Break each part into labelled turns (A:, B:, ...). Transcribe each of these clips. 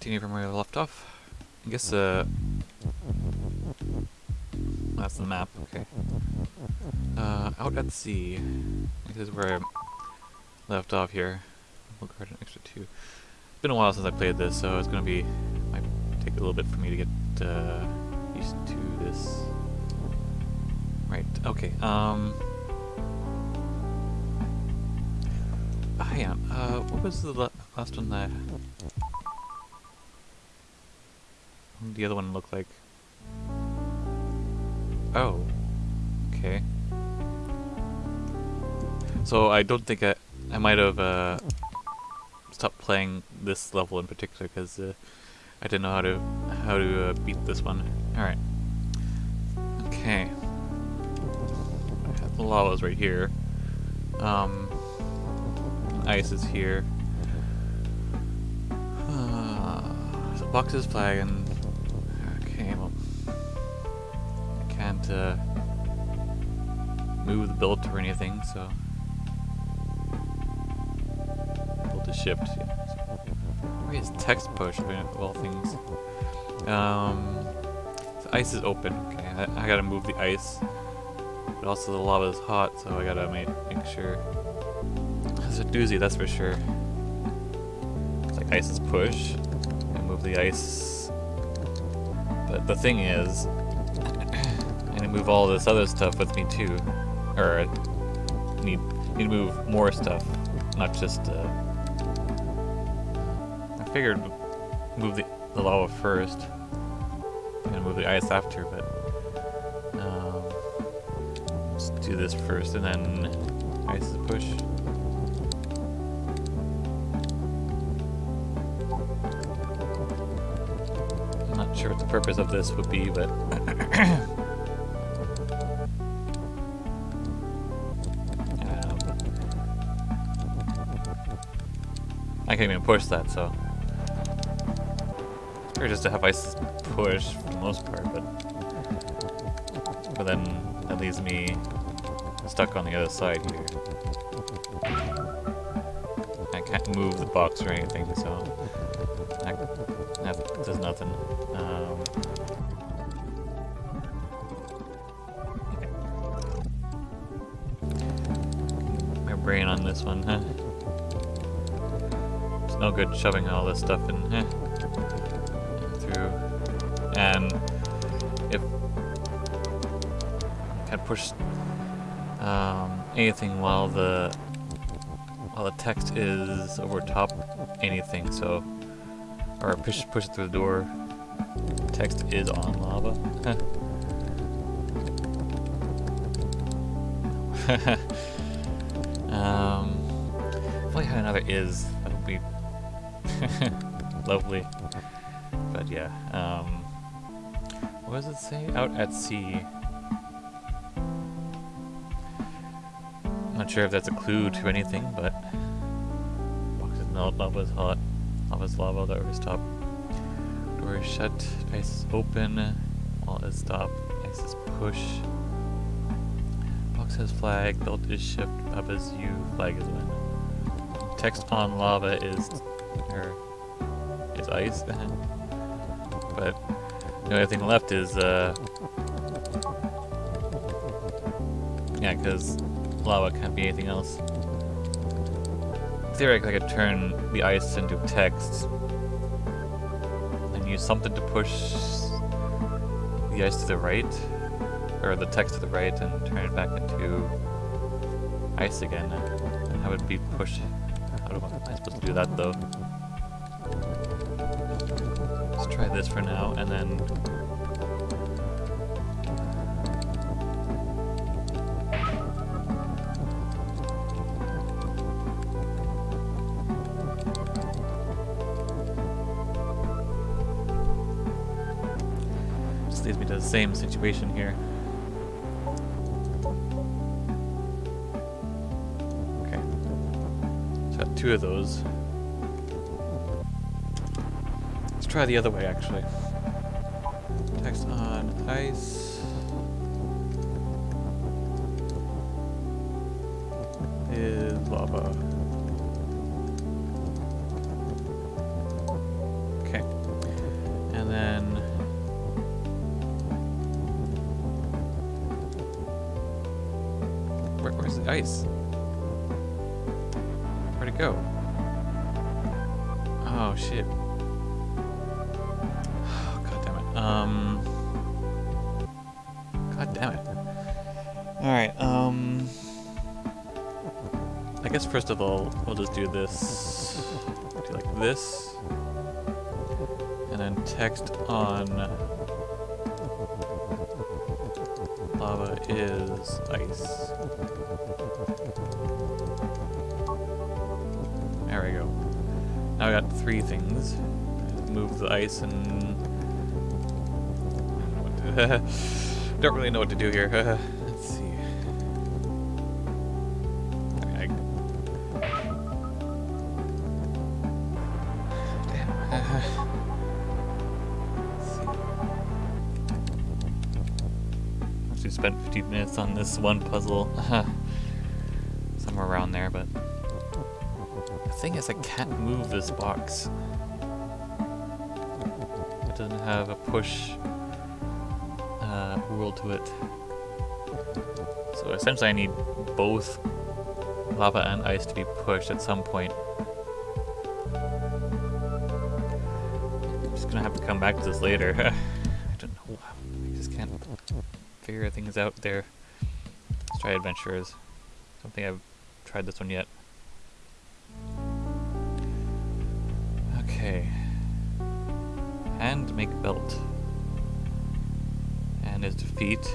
A: continue from where we left off. I guess, uh... That's the map, okay. Uh, out at sea. This is where I left off here. We'll guard an extra two. It's been a while since I played this, so it's gonna be... might take a little bit for me to get, uh, used to this. Right, okay, um... Hang on, uh, what was the last one that... the other one look like? Oh. Okay. So I don't think I... I might have uh, stopped playing this level in particular because uh, I didn't know how to how to uh, beat this one. All right. Okay. The lava's right here. Um, ice is here. Uh, so box is flagging. Can't uh, move the build or anything, so able to shift. Yeah. Is text push of all things? Um, the ice is open. Okay, I, I, gotta move the ice, but also the lava is hot, so I gotta make, make sure. It's a doozy, that's for sure. It's like ice is push, and move the ice. But the thing is, move all this other stuff with me too, or need need to move more stuff, not just. Uh, figured move the, the lava first and move the ice after, but um, let's do this first and then ice is push. I'm not sure what the purpose of this would be, but can't even push that, so or just to have ice push for the most part, but but then that leaves me stuck on the other side here. I can't move the box or anything, so that, that does nothing. Um, my brain on this one? It's good shoving all this stuff in, huh? and if can push um, anything while the while the text is over top anything. So or push push it through the door. Text is on lava. Um I had another is lovely but yeah um what does it say? Out at sea. Not sure if that's a clue to anything, but box boxes melt, lava's hot, lava's lava, that over top. Door is shut, ice is open, wall is stop, ice is push. Box has flag, belt is shift, up is you, flag is win. Text on lava is or is ice, but the only thing left is, uh... Yeah, because lava can't be anything else. Theoretically, I could turn the ice into text and use something to push the ice to the right, or the text to the right, and turn it back into ice again. And that would be pushed. How I, am I supposed to do that though? Try this for now, and then... Just leads me to the same situation here. Okay. Got two of those. Try the other way, actually. Text on ice. First of all, we'll just do this. Do like this. And then text on lava is ice. There we go. Now I got three things. Move the ice and... Don't really know what to do here. spent 15 minutes on this one puzzle. Somewhere around there, but... The thing is, I can't move this box. It doesn't have a push uh, rule to it. So essentially I need both lava and ice to be pushed at some point. I'm just gonna have to come back to this later. I don't know. I just can't figure things out there. Try adventures. Don't think I've tried this one yet. Okay. Hand make belt. And his defeat.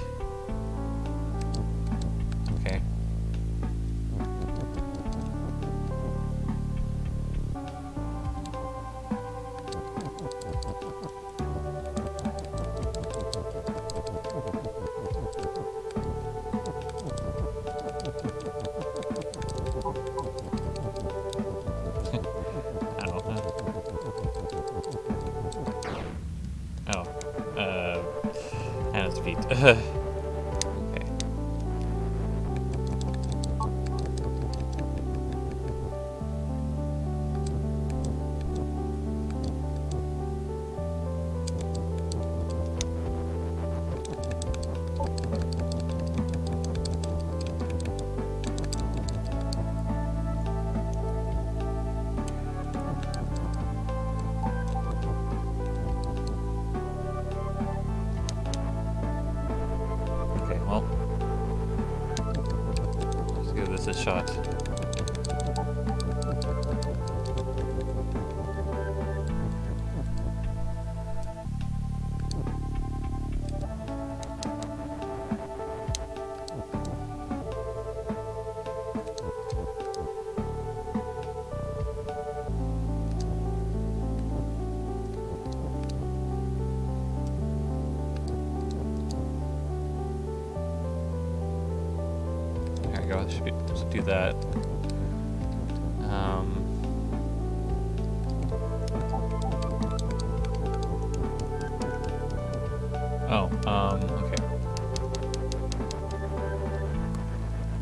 A: Do that. Um, oh, um, okay.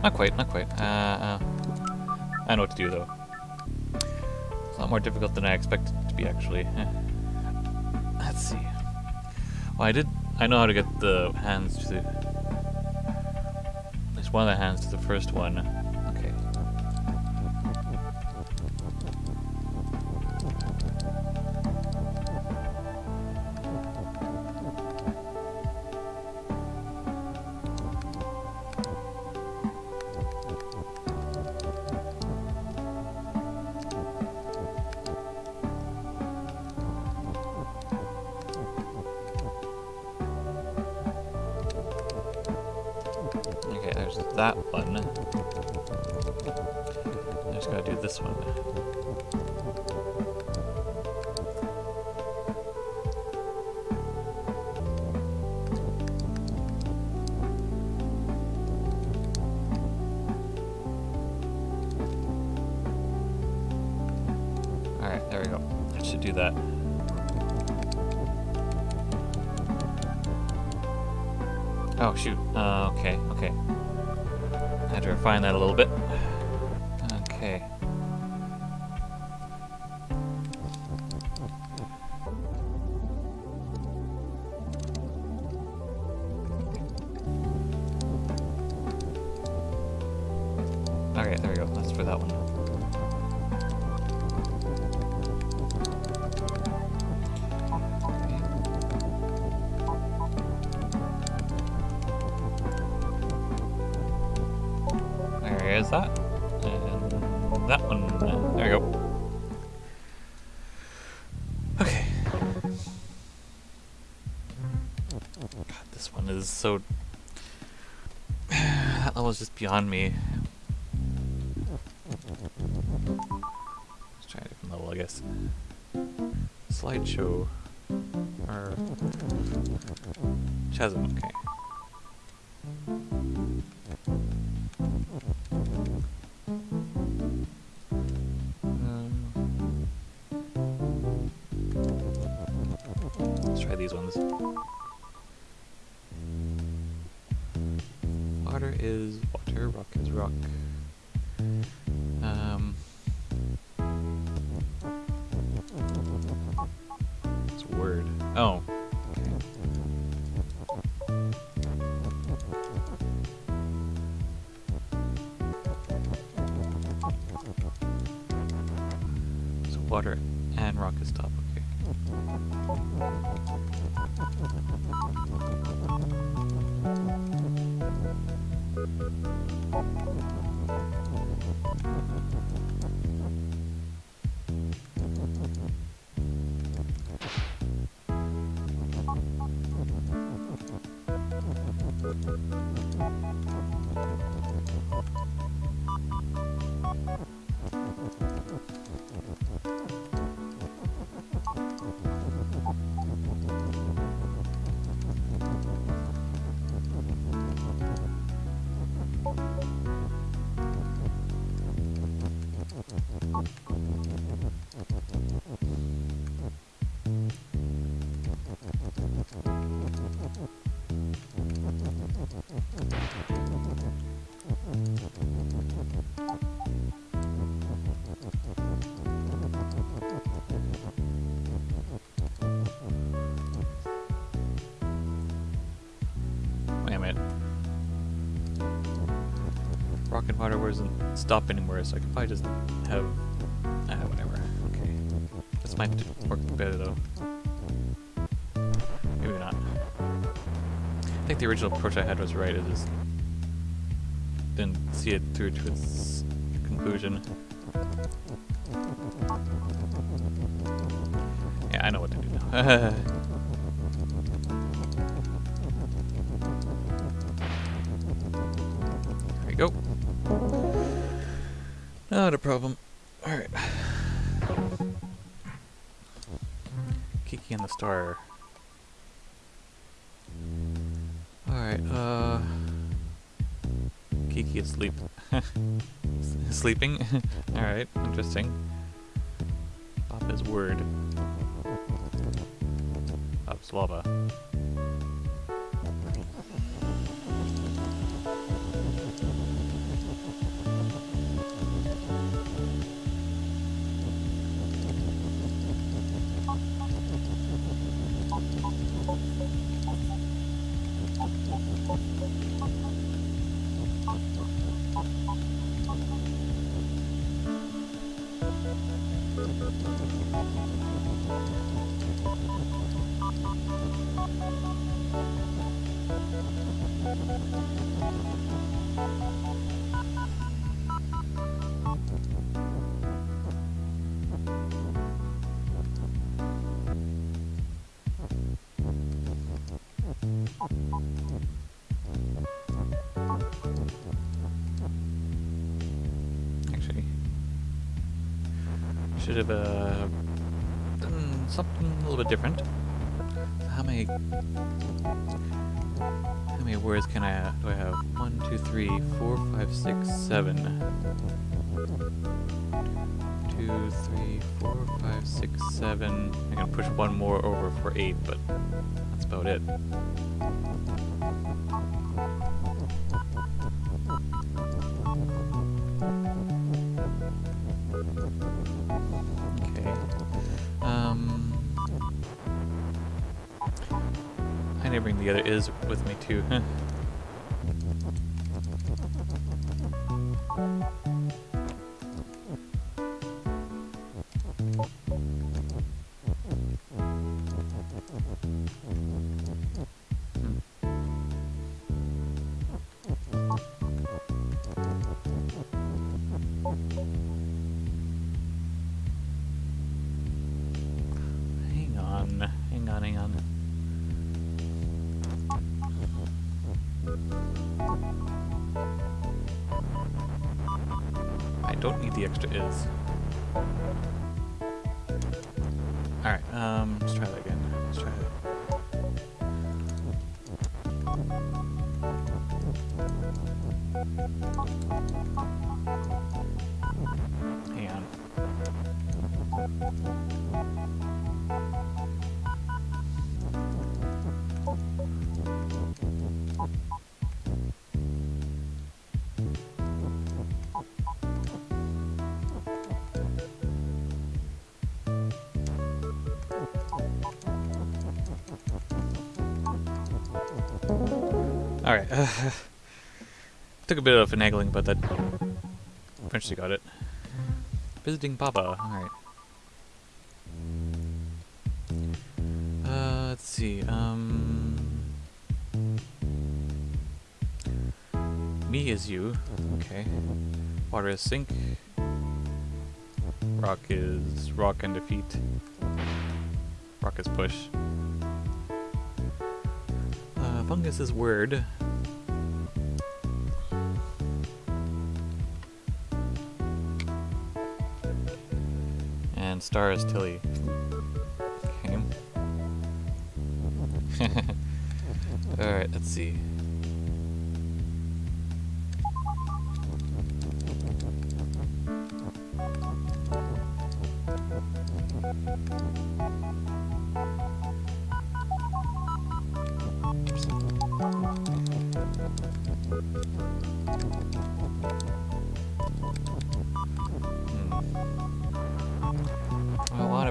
A: Not quite, not quite. Uh, uh, I know what to do though. It's a lot more difficult than I expected it to be actually. Eh. Let's see. Well, I did. I know how to get the hands to at least one of the hands to the first one. There is that. And that one. There we go. Okay. God, this one is so... that level is just beyond me. Let's try a different level, I guess. Slideshow. Or... Chasm, okay. Water doesn't stop anywhere, so I could probably just have... Ah, whatever. Okay. This might work better though. Maybe not. I think the original approach I had was right, I just didn't see it through to its conclusion. Yeah, I know what to do now. Not a problem. Alright. Keke and the Star. Alright, uh... Keke is sleep. Sleeping? Alright, interesting. Pop is word. Pop's lava. Should have uh, done something a little bit different. How many? How many words can I do? I have one, two, three, four, five, six, seven. Two, three, four, five, six, seven. I can push one more over for eight, but that's about it. Too. is. Alright. took a bit of finagling, but that eventually got it. Visiting Papa. Alright. Uh, let's see. Um. Me is you. Okay. Water is sink. Rock is rock and defeat. Rock is push. Uh, fungus is word. And star is Tilly. Okay. Alright, let's see. Hmm.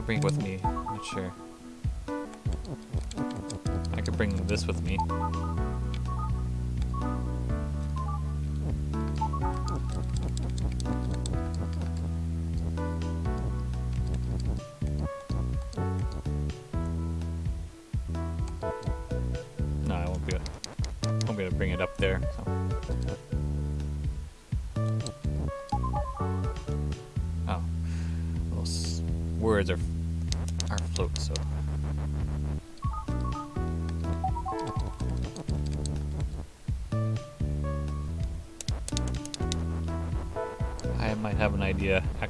A: Bring with me. I'm Not sure. I could bring this with me.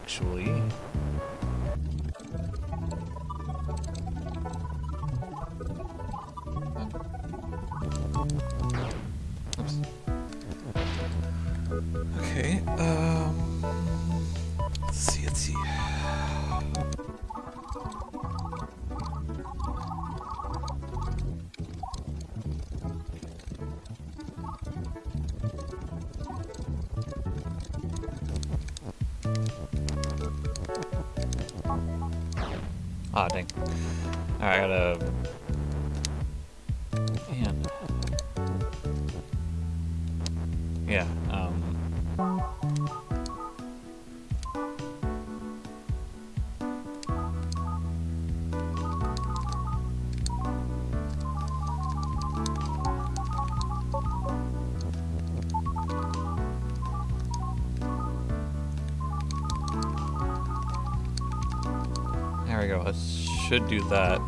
A: Actually. Should do that.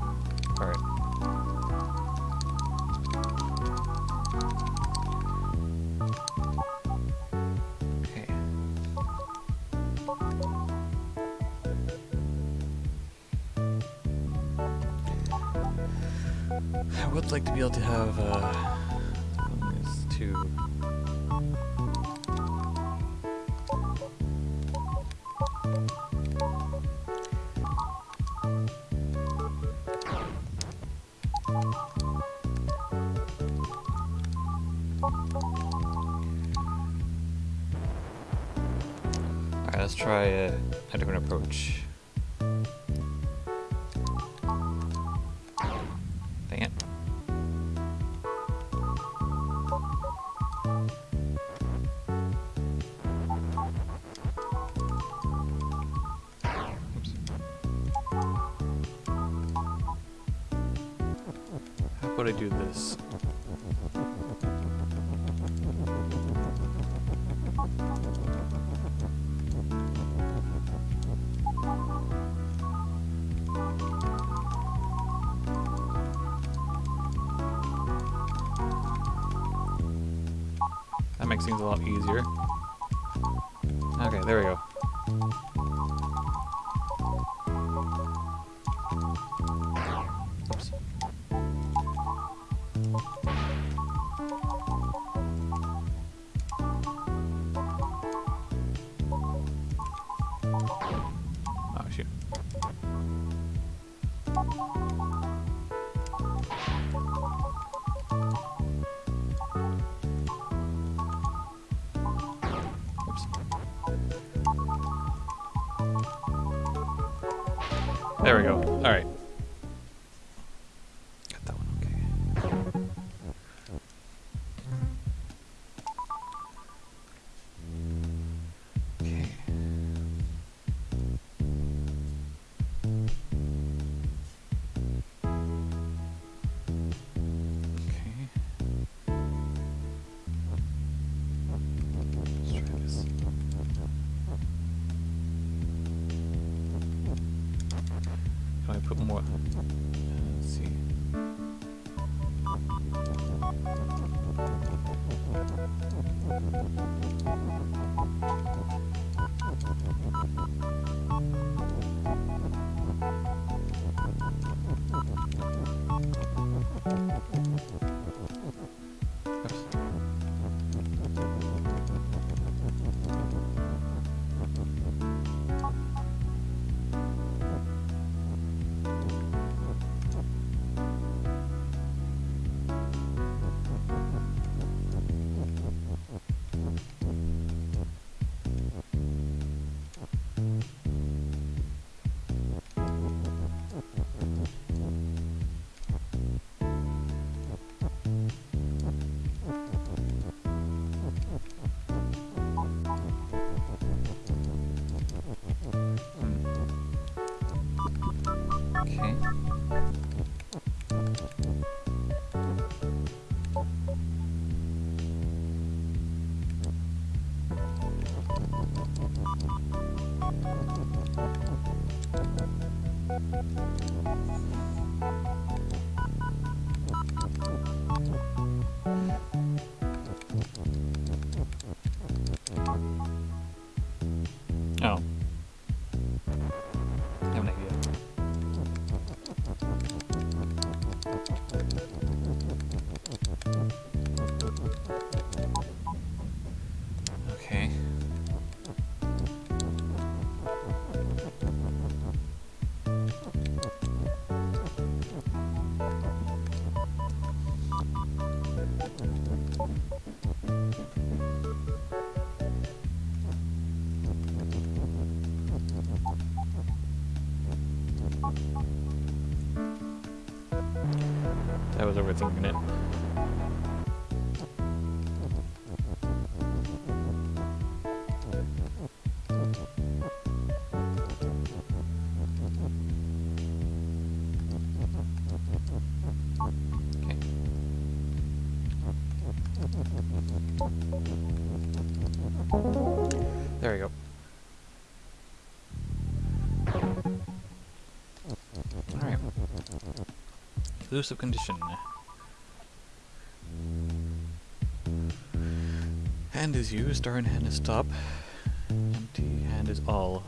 A: Oops. Oh, shoot. 생기는 There we go. Alright. Elusive condition. hand is used, turn hand is stop. empty hand is all.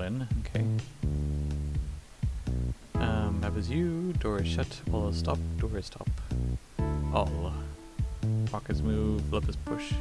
A: When. Okay. Um, that was you. Door is shut. Wall is stop. Door is stop. All. Rockets move. Love is push.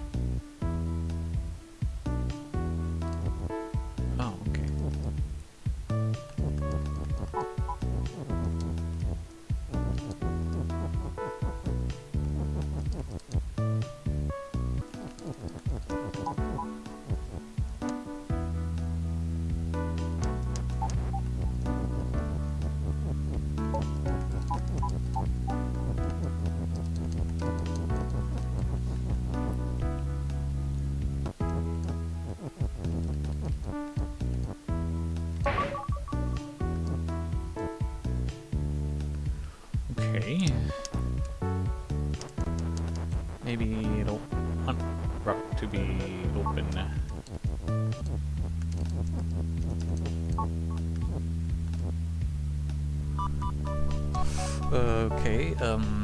A: To be open. Okay, um...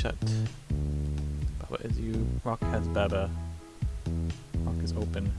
A: shut. Baba is you. Rock has Baba. Rock is open.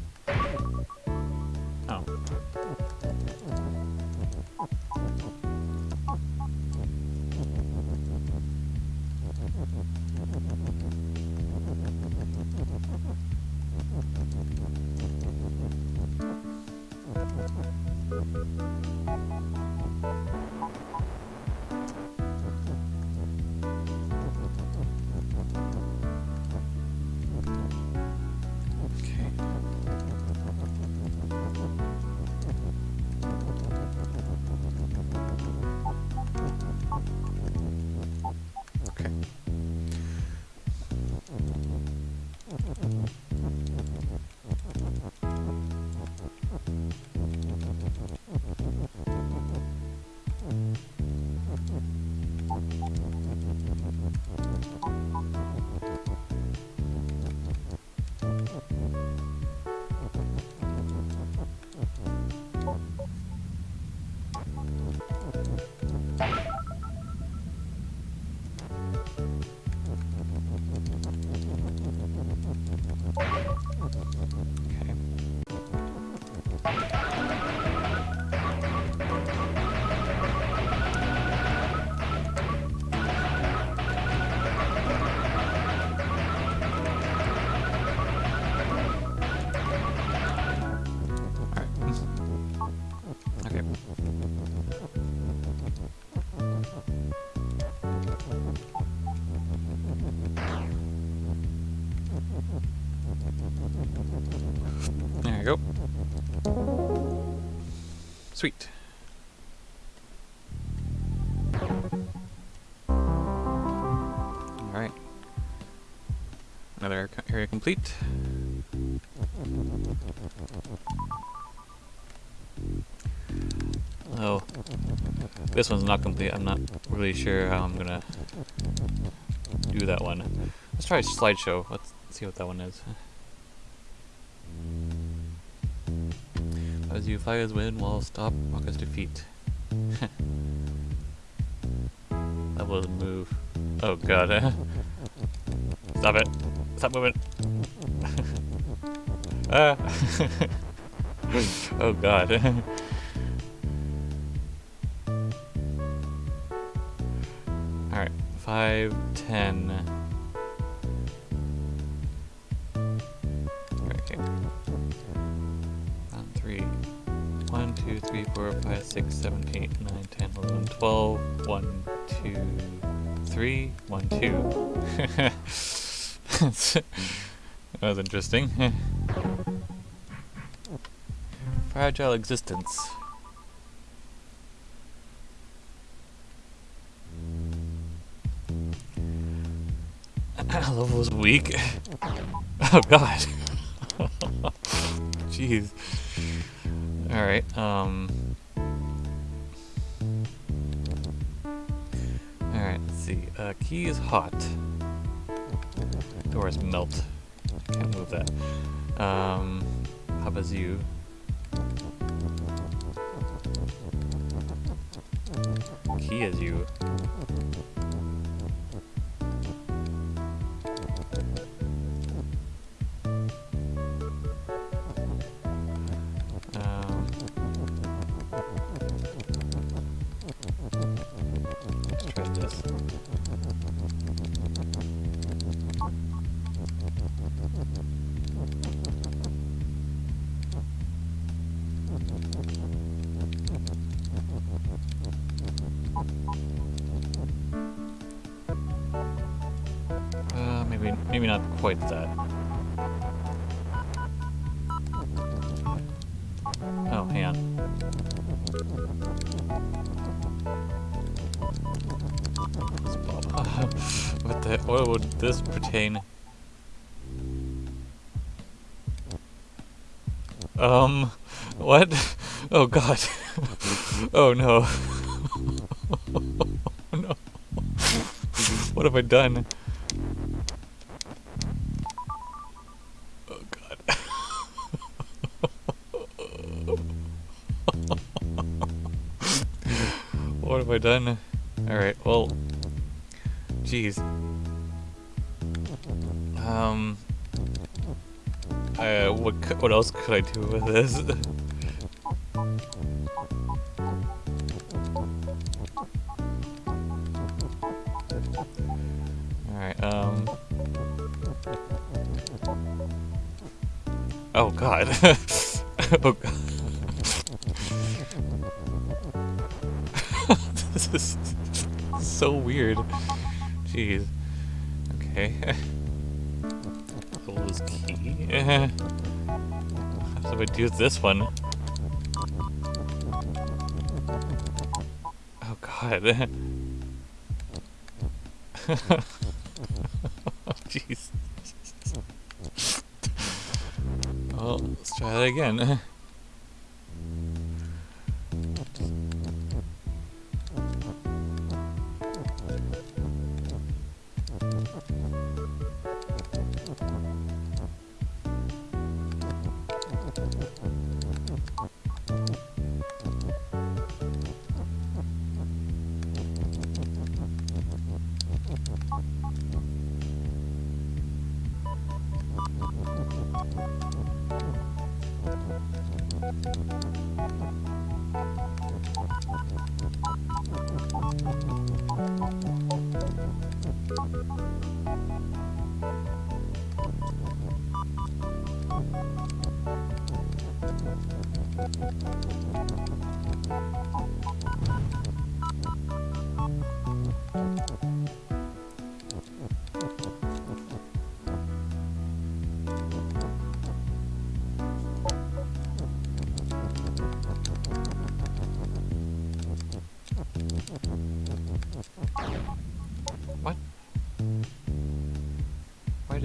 A: This one's not complete. I'm not really sure how I'm gonna do that one. Let's try a slideshow. Let's see what that one is. As you fires win, while stop rockets defeat. that was move. Oh god. stop it. Stop moving. ah. oh god. Five, ten. Okay. One, three. One, two, three, four, five, six, seven, eight, nine, ten, eleven, twelve. One, two, three. One, two. that was interesting. Fragile existence. Weak. Oh god. Jeez. Alright, um... Alright, let's see. Uh, key is hot. Doors melt. Can't move that. Um, about you? Key is you. Done? Oh god. what have I done? Alright, well. Jeez. Um. Uh, what, what else could I do Oh god. oh god. this is so weird. Jeez. Okay. Close key. How do I do this one? Oh god. again.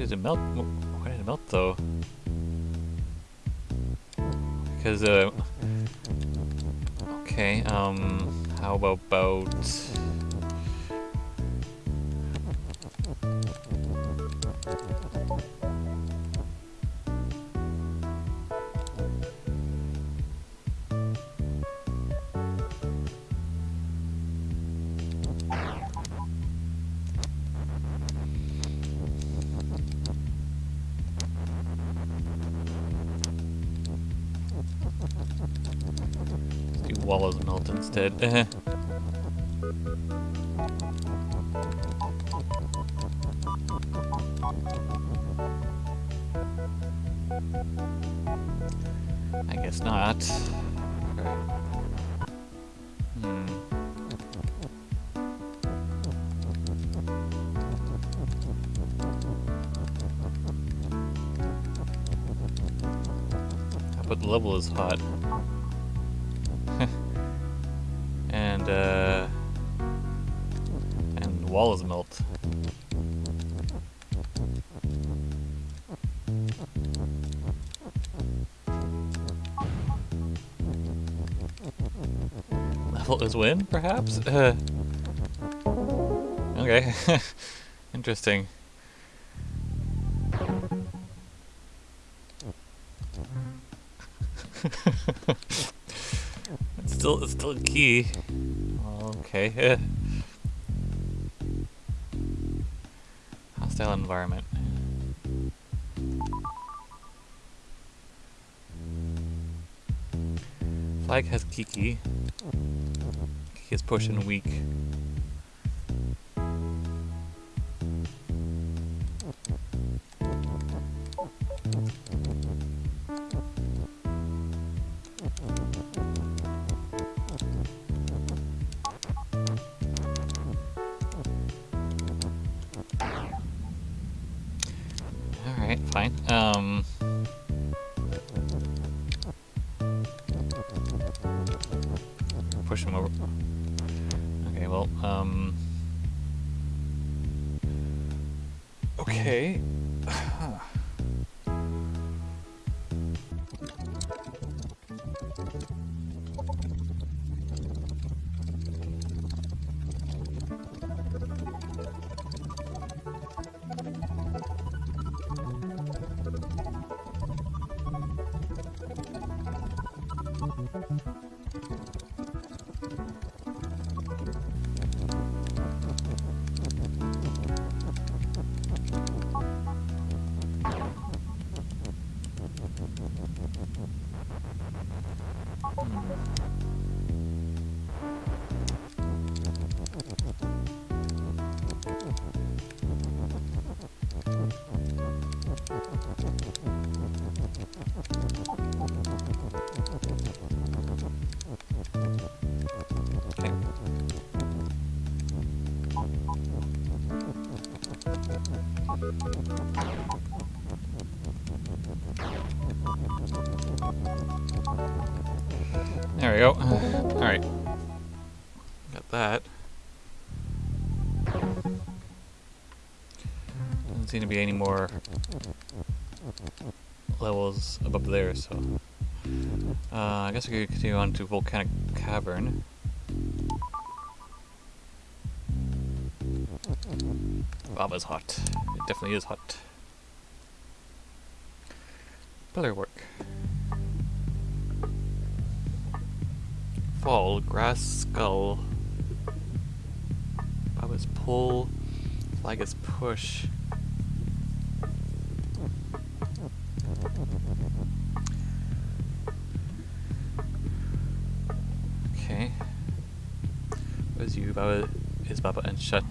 A: Did it melt? Why did it melt though? Because, uh... Okay, um... How about... Eh. I guess not. Hmm. But the level is hot. Is win, perhaps? Uh, okay. Interesting. it's still it's still a key. Okay. Hostile environment. Flag has Keke. Is pushing weak. Alright. Got that. Doesn't seem to be any more levels above there, so... Uh, I guess we could continue on to Volcanic Cavern. Lava's hot. It definitely is hot. Push. Okay. Where's you, Baba? Is Baba and shut?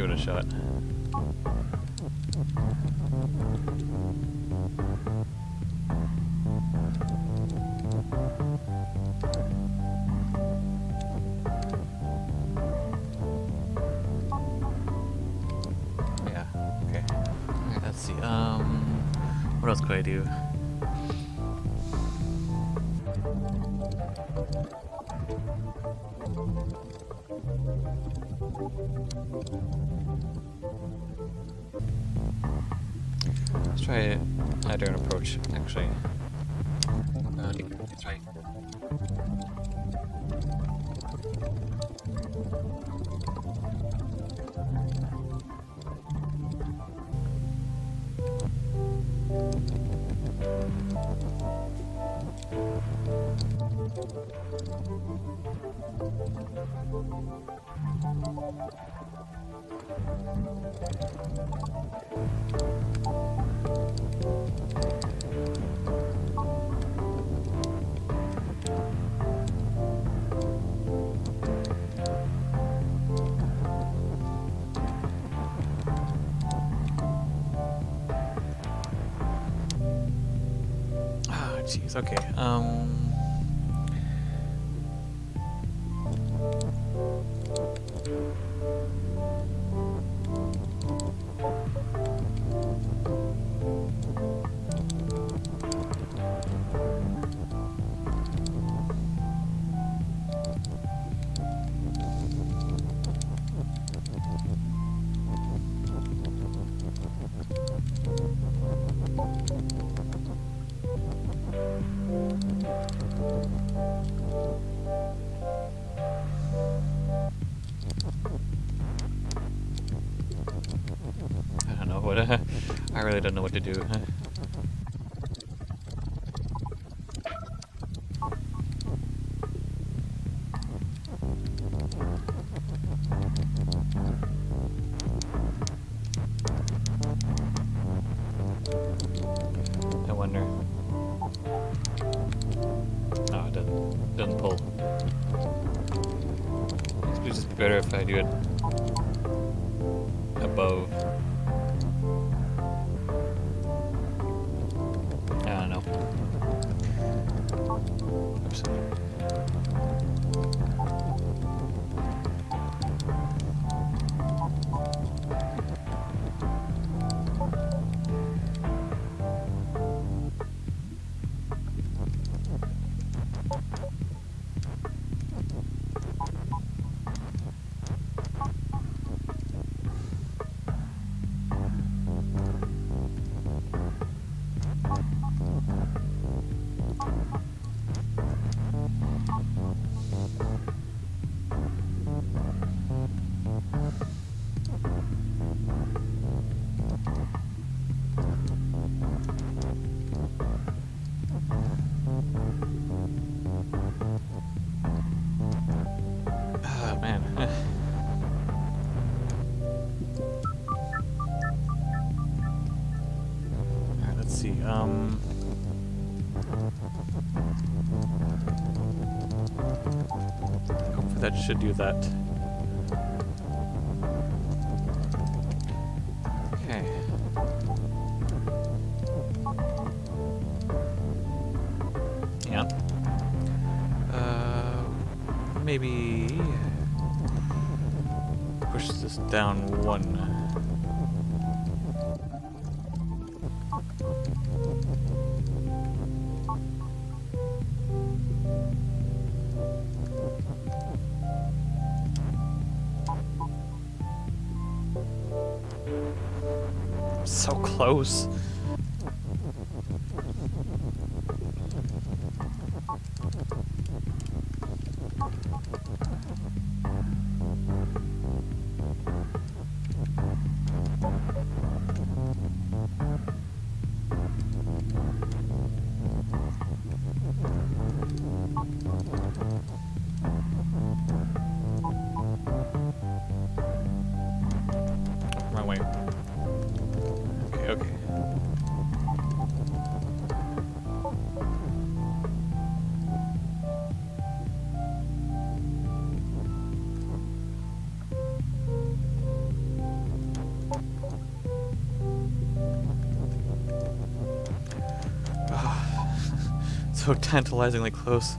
A: Give it a shot. Yeah, okay. Let's see. Um, what else could I do? Let's try a different approach, actually. Uh, try. Jeez. Okay. Um. I don't know what to do. That should do that. Okay. Yeah. Uh, maybe push this down one. So close. so tantalizingly close.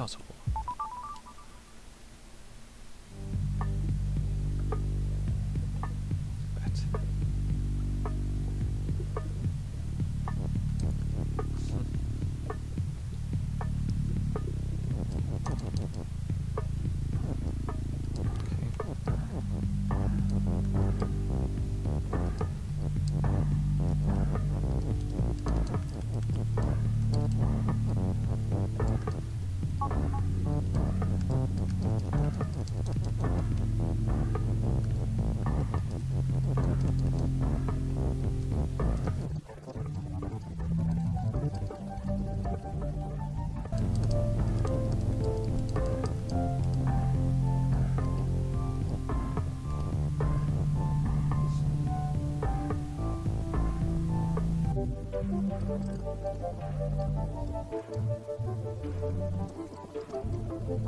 A: 还有什？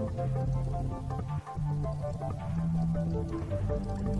A: Thank you.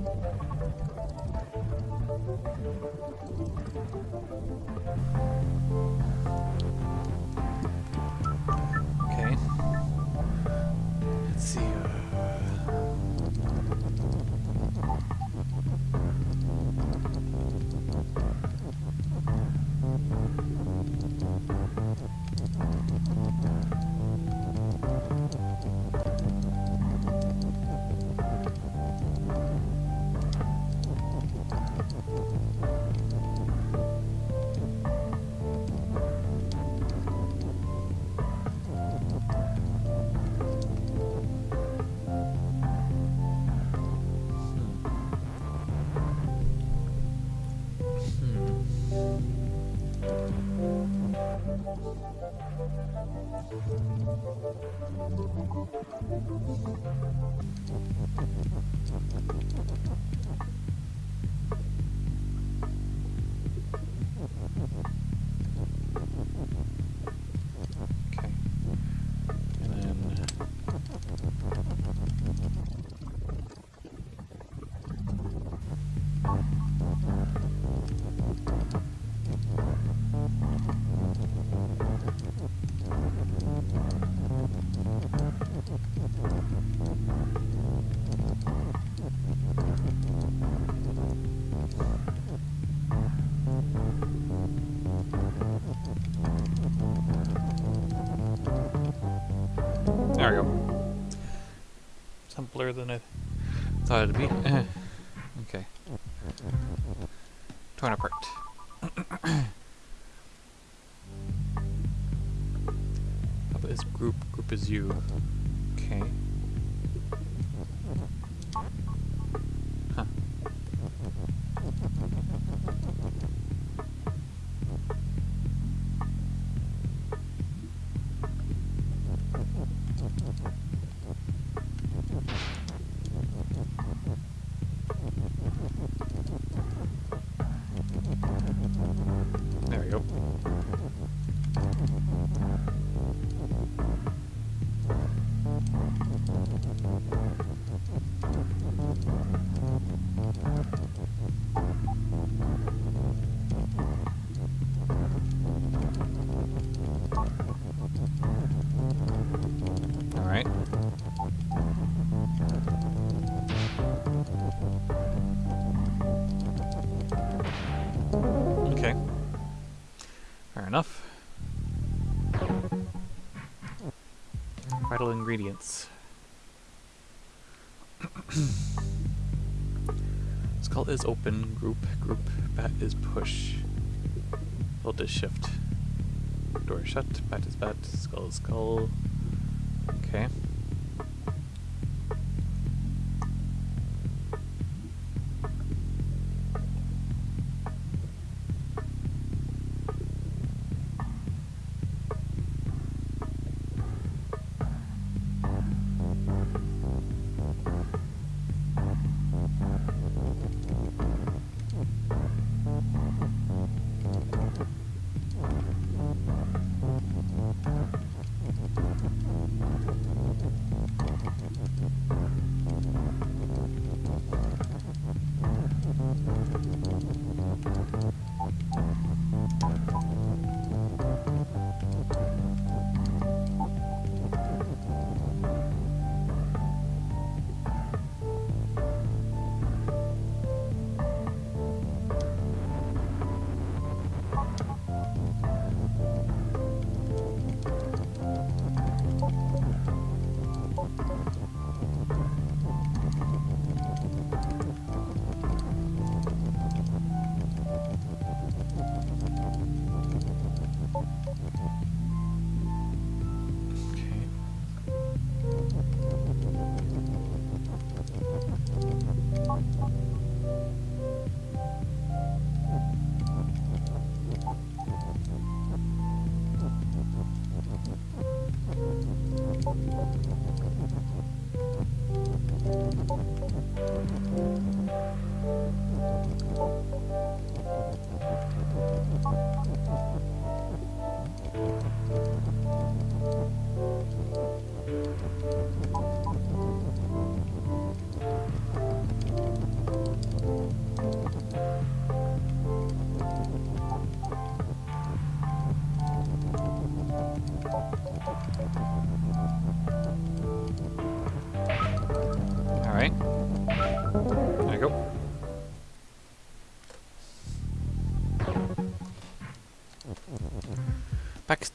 A: than I thought it'd be. Vital ingredients. Skull is open, group, group, bat is push. Hold is shift. Door shut, bat is bat, skull is skull.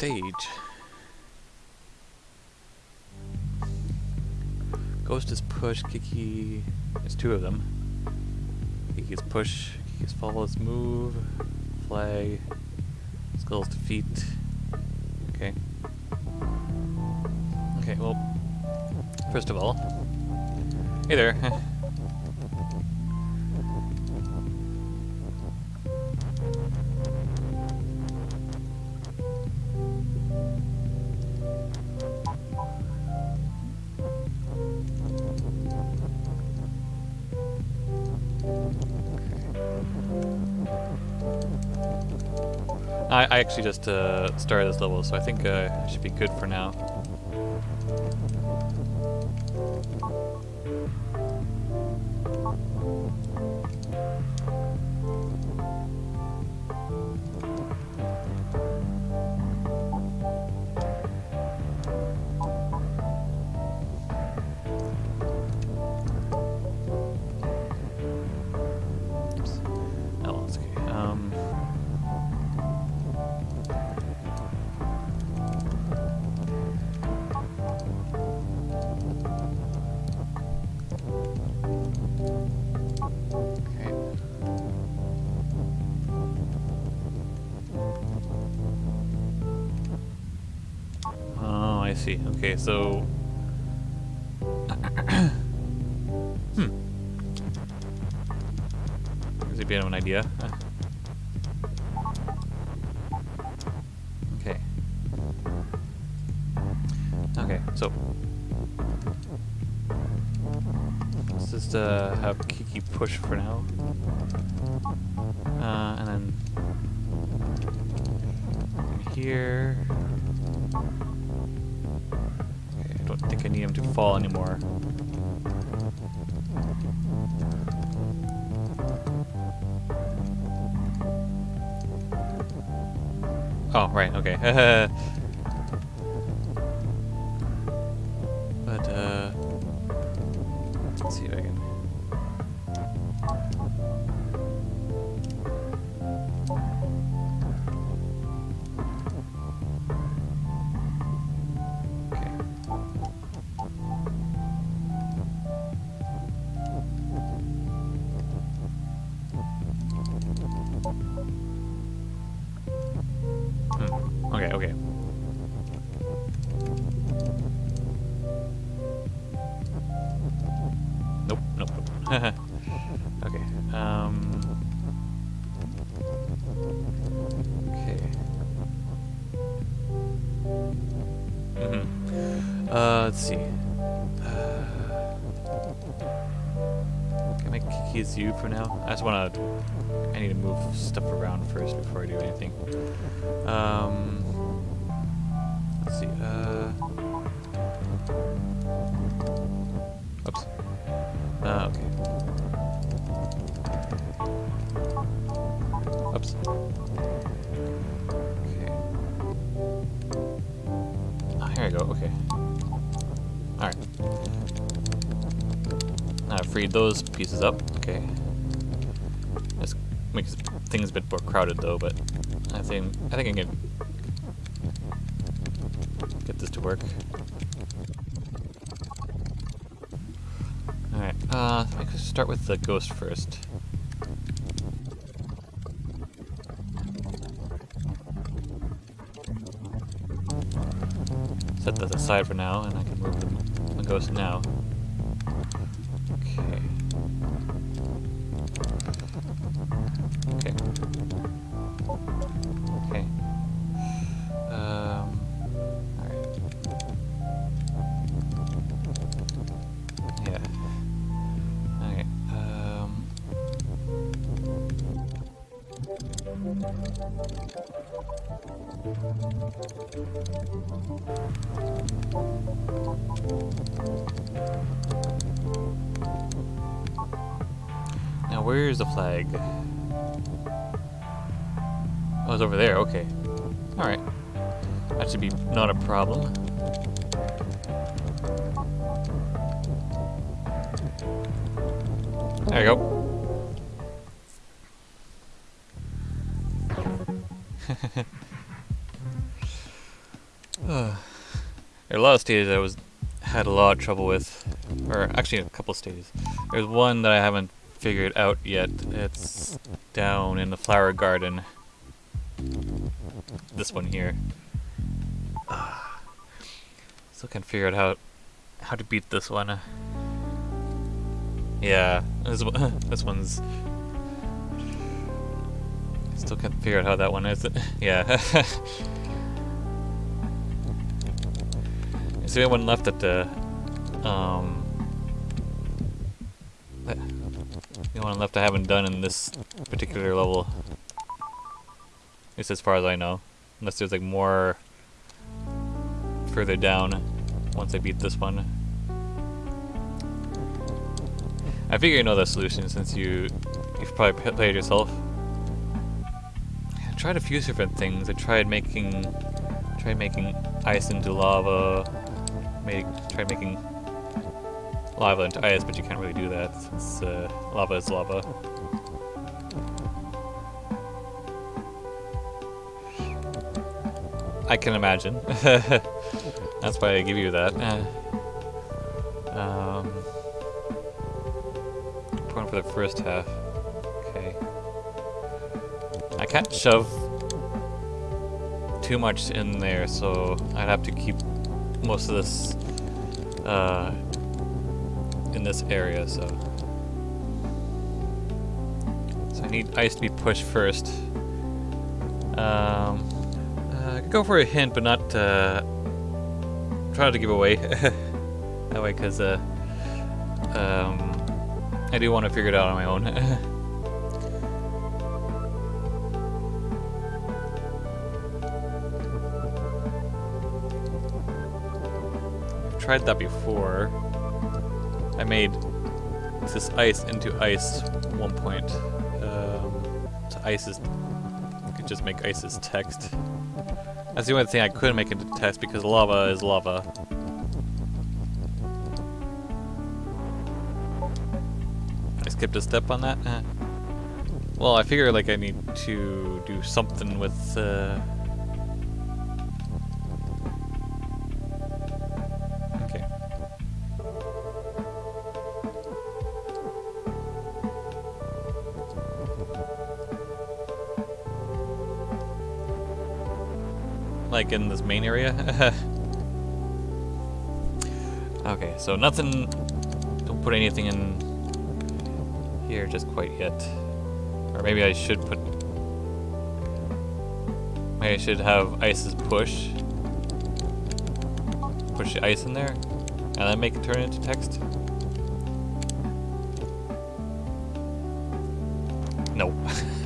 A: Backstage. Ghost is push, Keke... There's two of them. Keke's push, Keke's follows move, flag, Skull's defeat. Okay. Okay, well, first of all, hey there. I, I actually just uh, started this level, so I think uh, I should be good for now. So... hmm. Gives you a bit of an idea. Okay. Okay, so... Let's just uh, have Keke push for now. Right, okay. those pieces up. Okay. This makes things a bit more crowded though, but I think I think I can get this to work. Alright, uh, I could start with the ghost first. Set that aside for now, and I can move the, the ghost now. Stages I was had a lot of trouble with, or actually a couple stages. There's one that I haven't figured out yet. It's down in the flower garden. This one here. Still can't figure out how how to beat this one. Yeah, this this one's. Still can't figure out how that one is. yeah. Is the only one left at the um the only one left I haven't done in this particular level. At least as far as I know. Unless there's like more further down once I beat this one. I figure you know the solution since you you've probably played yourself. I tried a few different things. I tried making tried making ice into lava. Made tried making lava into ice, but you can't really do that since uh, lava is lava. I can imagine. That's why I give you that. Um, point for the first half. Okay. I can't shove too much in there, so I'd have to keep most of this uh, in this area, so. So I need ice to be pushed first. Um, uh, I could go for a hint, but not uh, try to give away. that way, because uh, um, I do want to figure it out on my own. tried that before. I made this ice into ice one point. Um, so ice is... I could just make ice as text. That's the only thing I could make into text because lava is lava. I skipped a step on that? Eh. Well, I figure like I need to do something with... Uh, Like in this main area? okay, so nothing... Don't put anything in here just quite yet. Or maybe I should put... Maybe I should have ice's push. Push the ice in there. And then make it turn into text. No.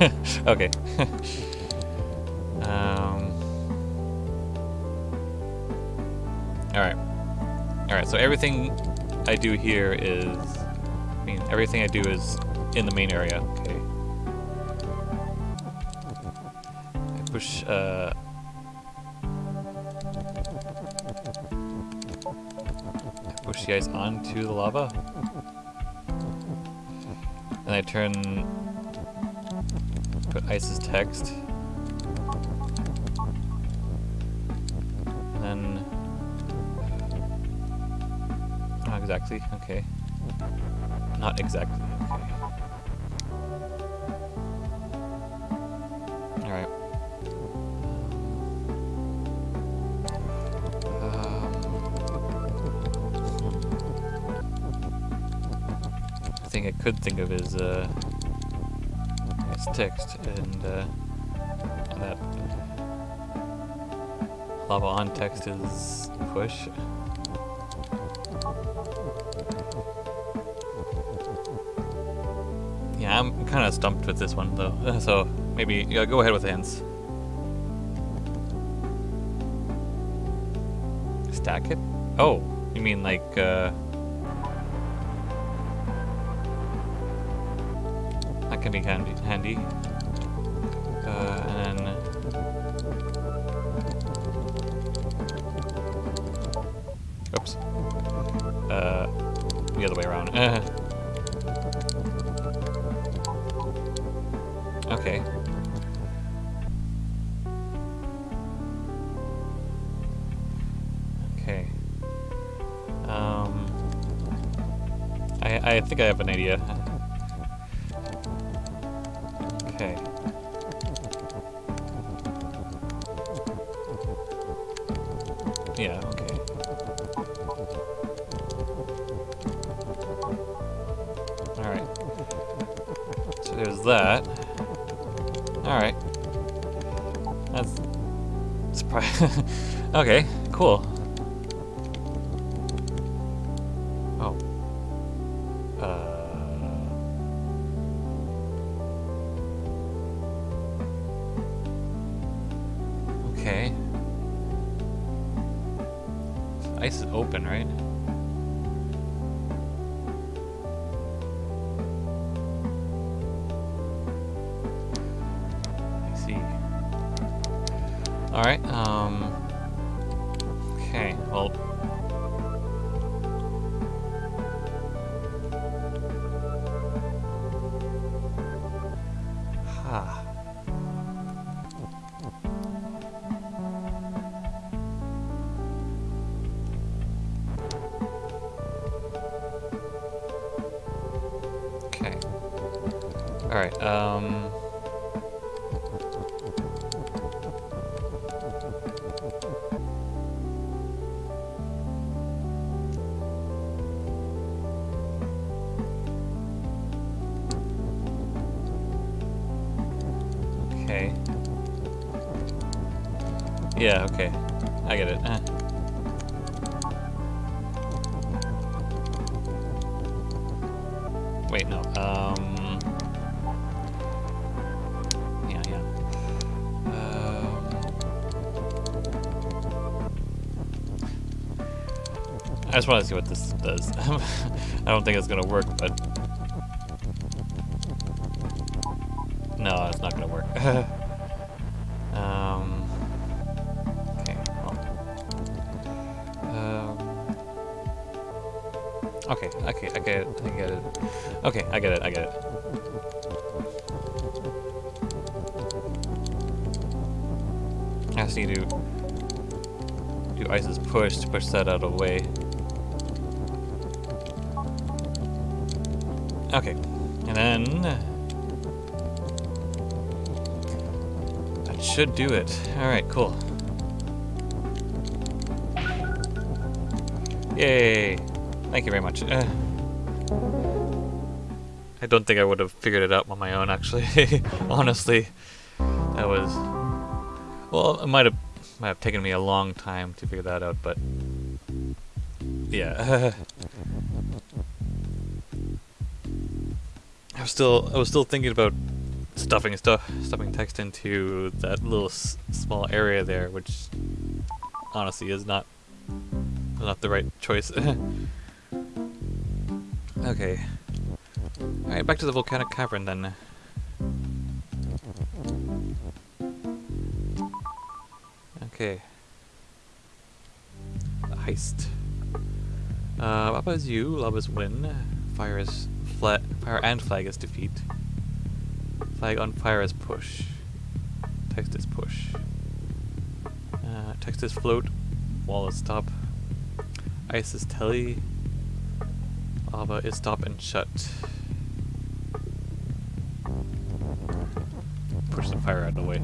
A: okay. so everything I do here is... I mean, everything I do is in the main area. Okay. I push, uh... I push the ice onto the lava. And I turn... Put ice's text. Exactly, okay. Not exactly, okay. Alright. Um, I think I could think of is uh, text and uh, that lava on text is push. Kind of stumped with this one though, so maybe yeah, go ahead with hints. Stack it? Oh, you mean like, uh... That can be handy. handy. Think I have an idea. Alright, um... just want to see what this does. I don't think it's gonna work, but should do it. All right, cool. Yay! Thank you very much. Uh, I don't think I would have figured it out on my own, actually. Honestly, that was... Well, it might have might have taken me a long time to figure that out, but... Yeah. I was still I was still thinking about stuffing stuff stuffing text into that little small area there, which honestly is not not the right choice. okay. Alright, back to the volcanic cavern then. Okay. Heist. Uh, Lava is you, Lava's win. Fire is flat, fire and flag is defeat. Flag on fire is push. Text is push. Uh, text is float. Wall is stop. Ice is tele. Lava is stop and shut. Push the fire out of the way.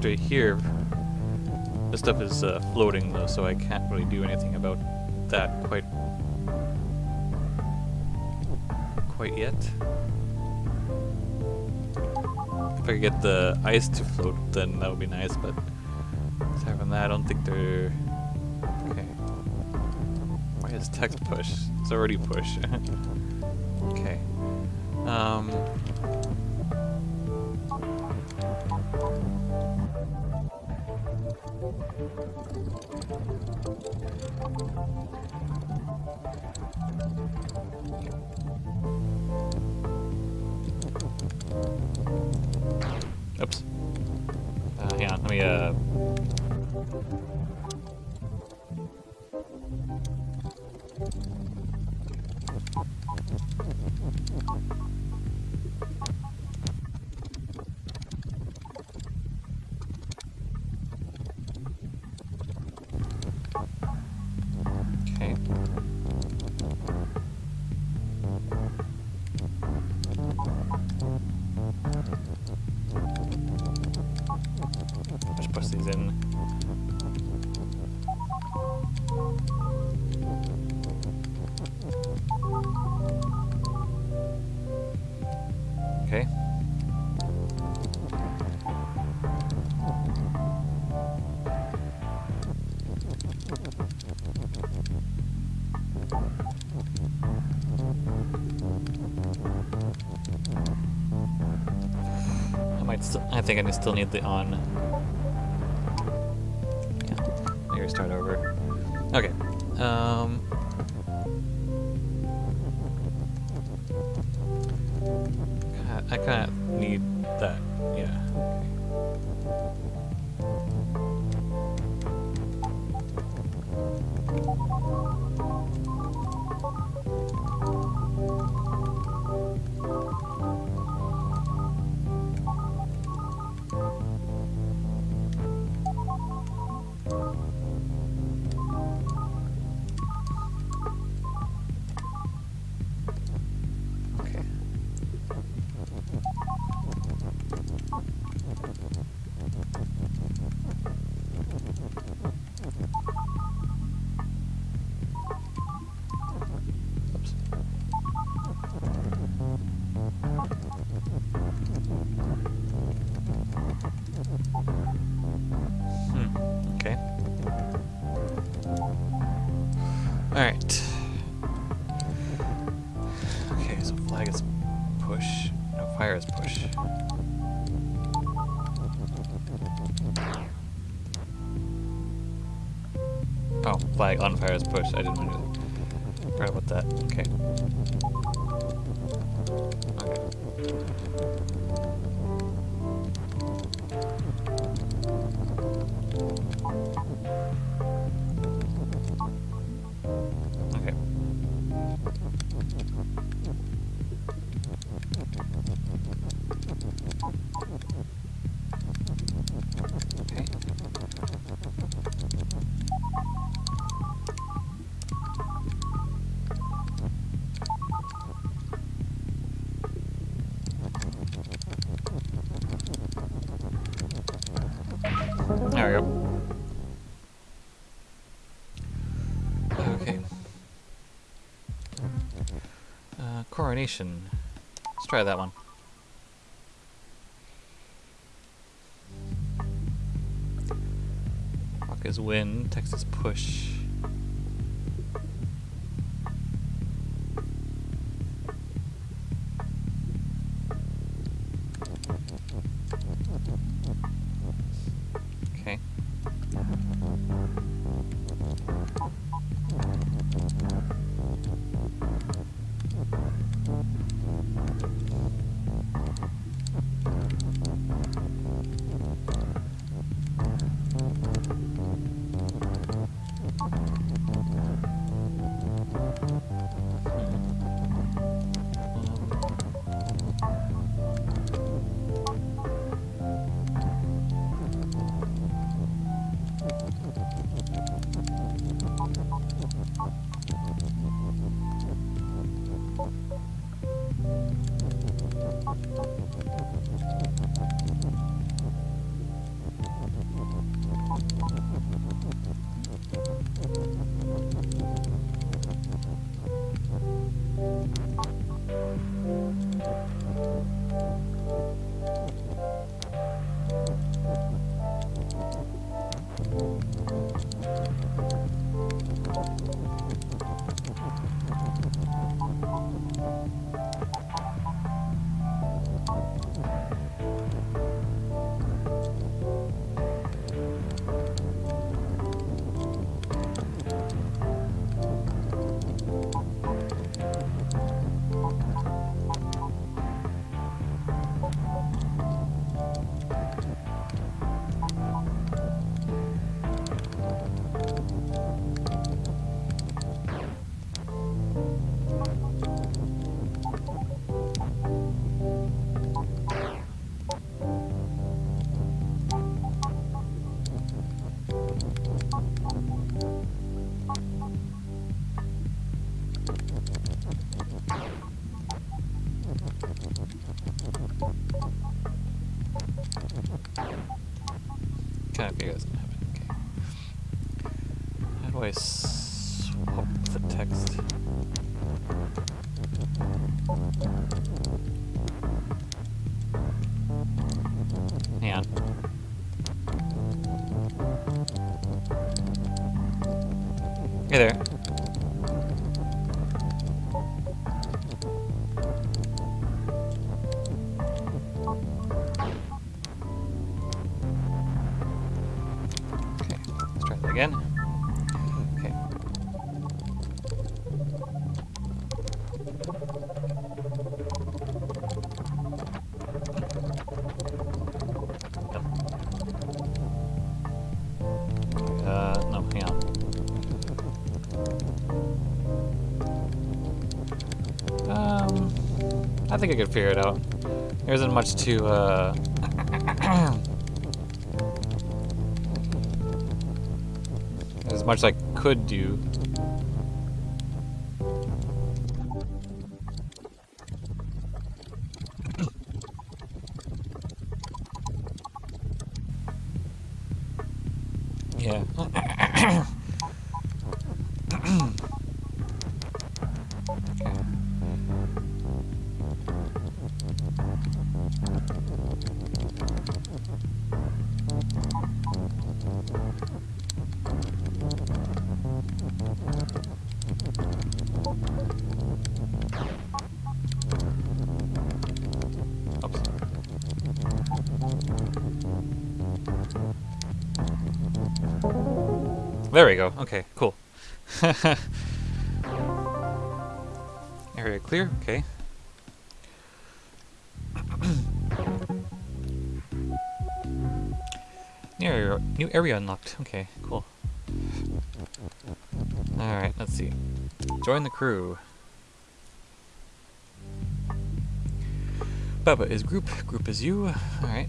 A: Enter here. This stuff is uh, floating though, so I can't really do anything about that quite quite yet. If I could get the ice to float, then that would be nice, but aside from that, I don't think they're... Okay. Why is text push? It's already push. okay. Um... Thank you. I think I still need the on. Coronation. Let's try that one. Rock is win, text is push. I think I could figure it out. There isn't much to, uh... There's much I could do. Area clear. Okay. new area, new area unlocked. Okay, cool. Alright, let's see. Join the crew. Baba is group, group is you. Alright.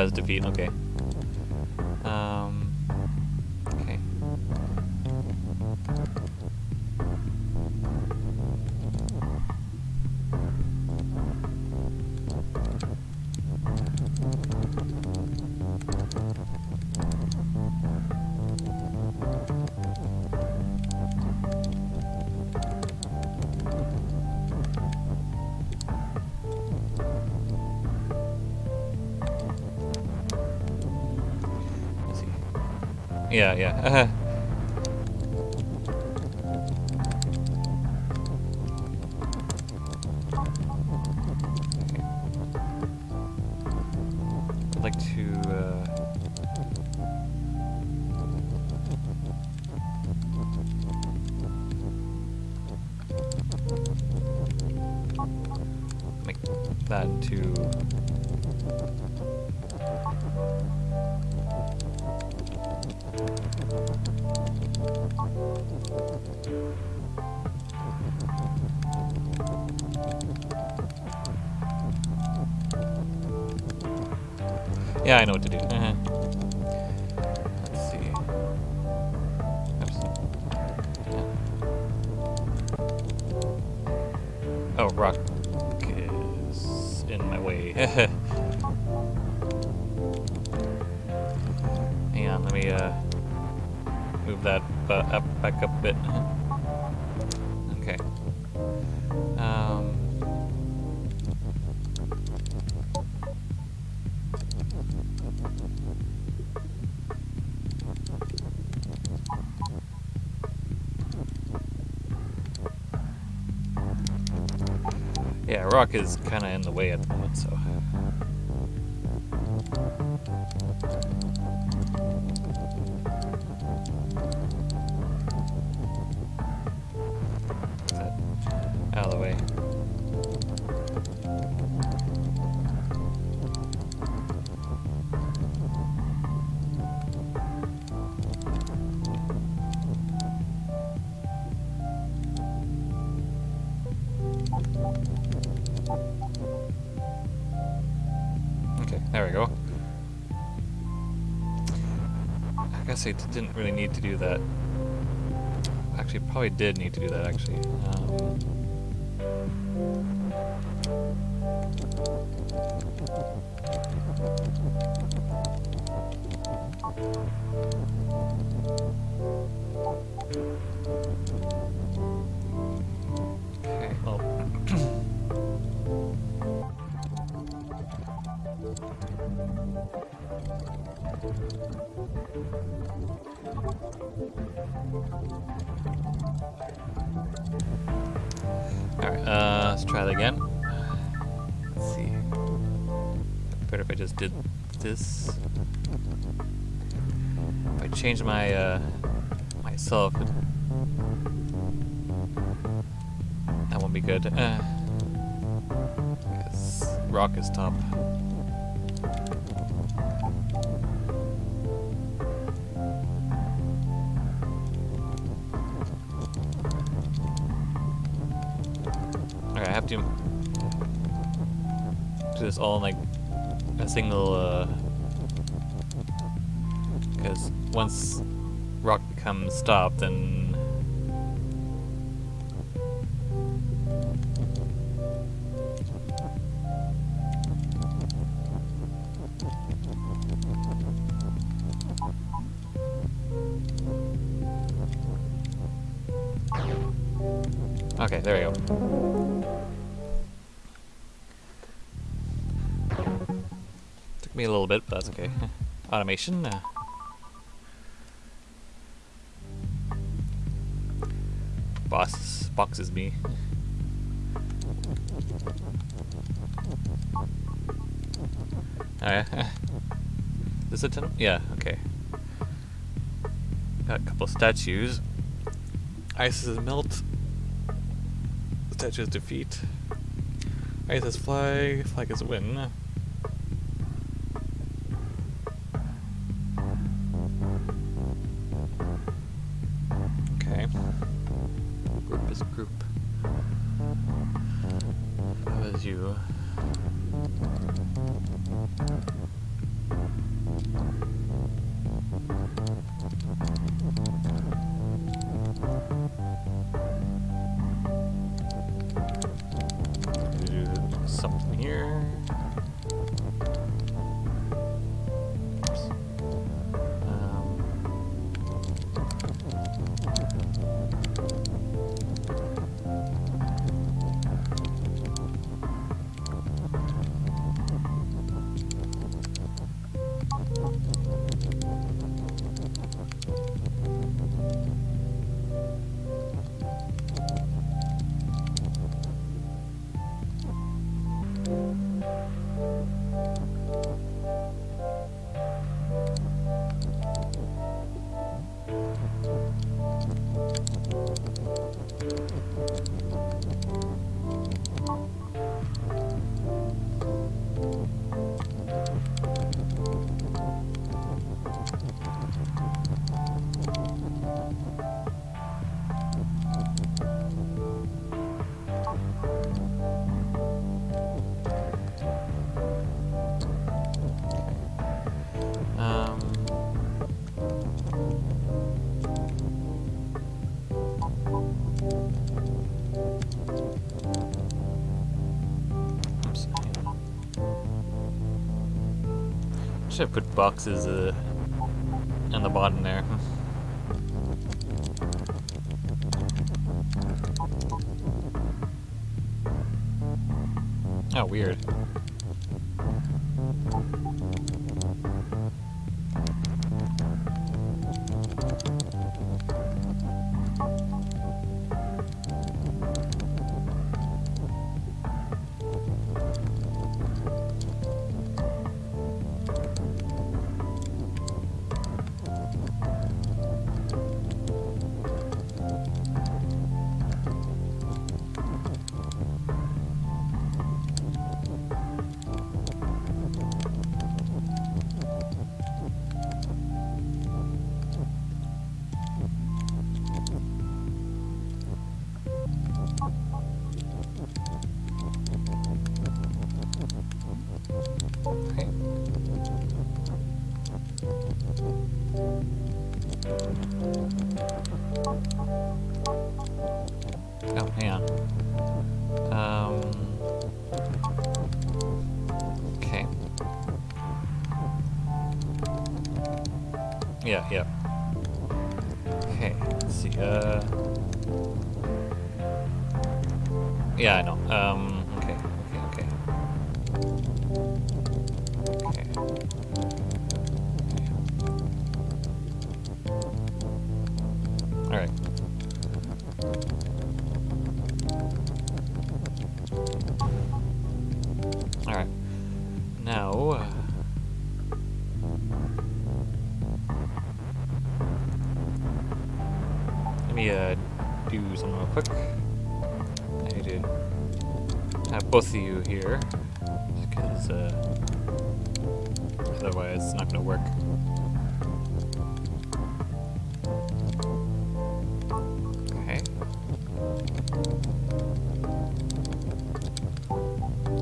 A: Oh, as defeat. Okay. Yeah, yeah. Uh-huh. Yeah, rock is kind of in the way at the moment, so. Really need to do that. Actually, probably did need to do that, actually. Um, if I just did this. If I change my, uh, myself, that won't be good. Uh, rock is top. Single, uh, because once rock becomes stopped, then Automation. Uh, boss boxes me. Alright. Is it ten? Yeah, okay. Got a couple statues. Ice's melt. The Statues defeat. Ice's flag. Flag is win. Here. Should put boxes uh, in the bottom there.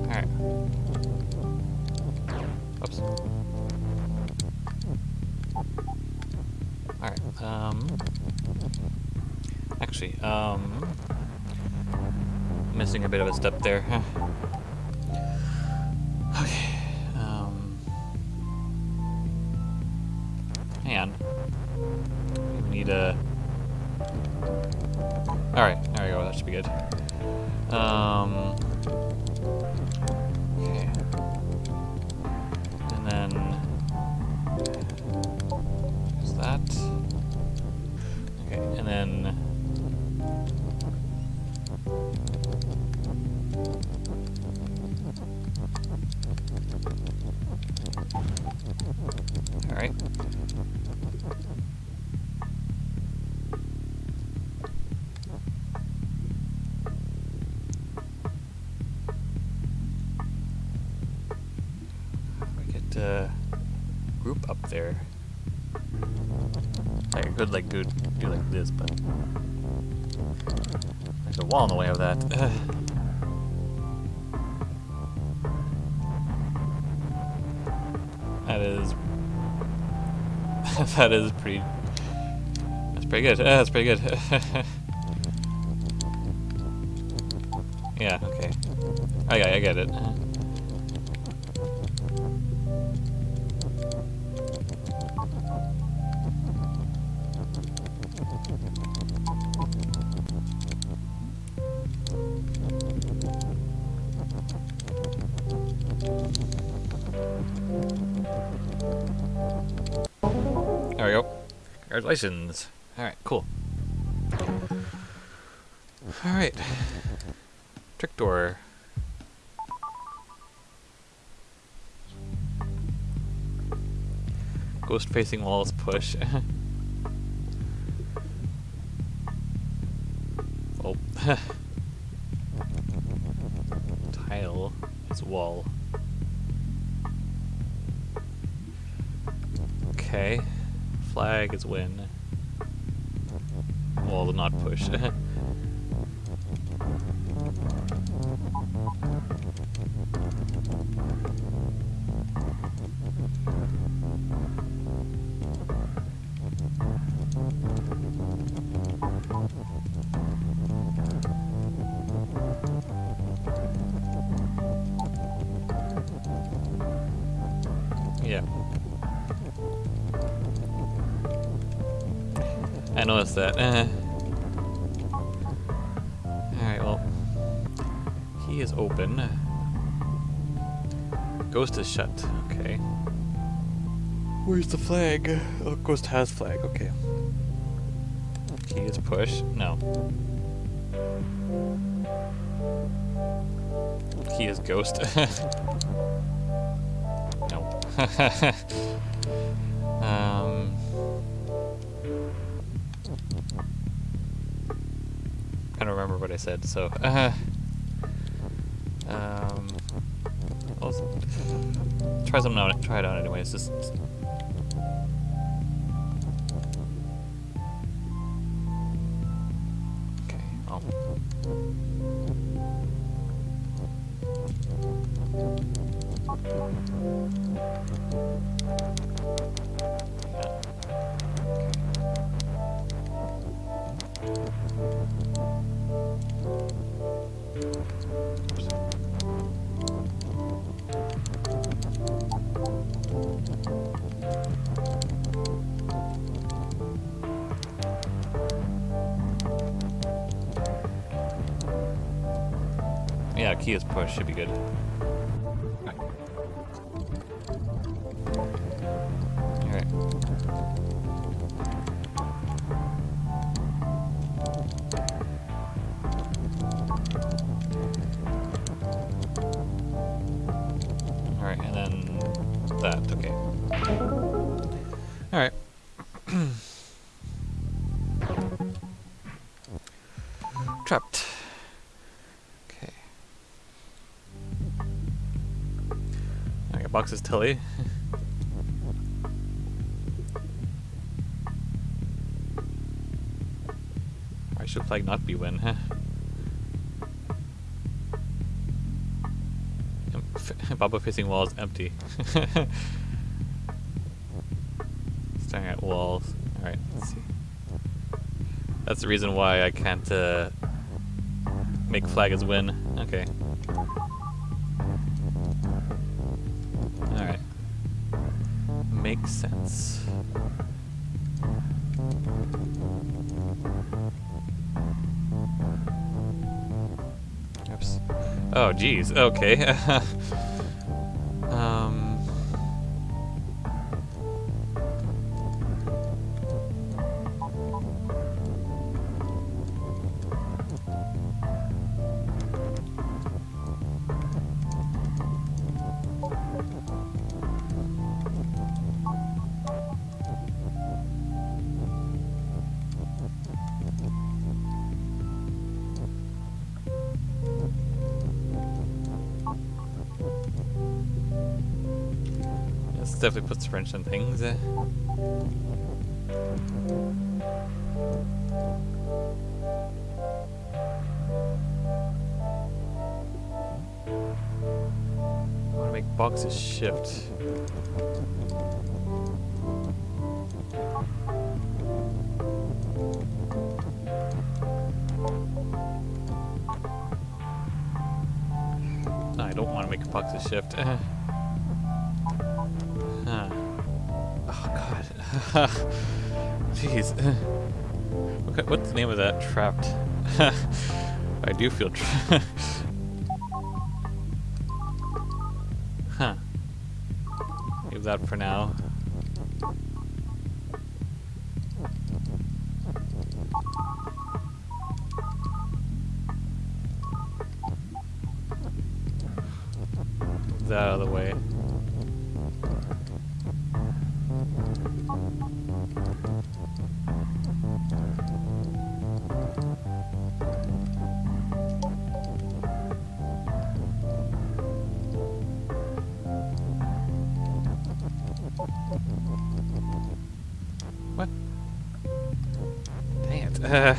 A: Alright. Oops. Alright, um... Actually, um... Missing a bit of a step there. could like do do like this, but there's a wall in the way of that. that is that is pretty... That's pretty good. that's pretty good. yeah, okay. I, I get it. Facing walls push. That. Eh. Alright, well. Key is open. Ghost is shut. Okay. Where's the flag? Oh, Ghost has flag. Okay. Key is push. No. Key is ghost. no. I don't remember what I said, so. Uh, um. I'll try something out. Try it out anyways. Just. Is push should be good. Tilly. Why should flag not be win? Huh? Baba facing walls empty. Staring at walls. Alright, let's see. That's the reason why I can't uh, make flag as win. Okay. Geez. Okay. wrench some things. Eh? I want to make boxes shift. I don't want to make boxes shift. Jeez. Okay, what's the name of that? Trapped. I do feel trapped. huh. Leave that for now. That out of the way. Uh,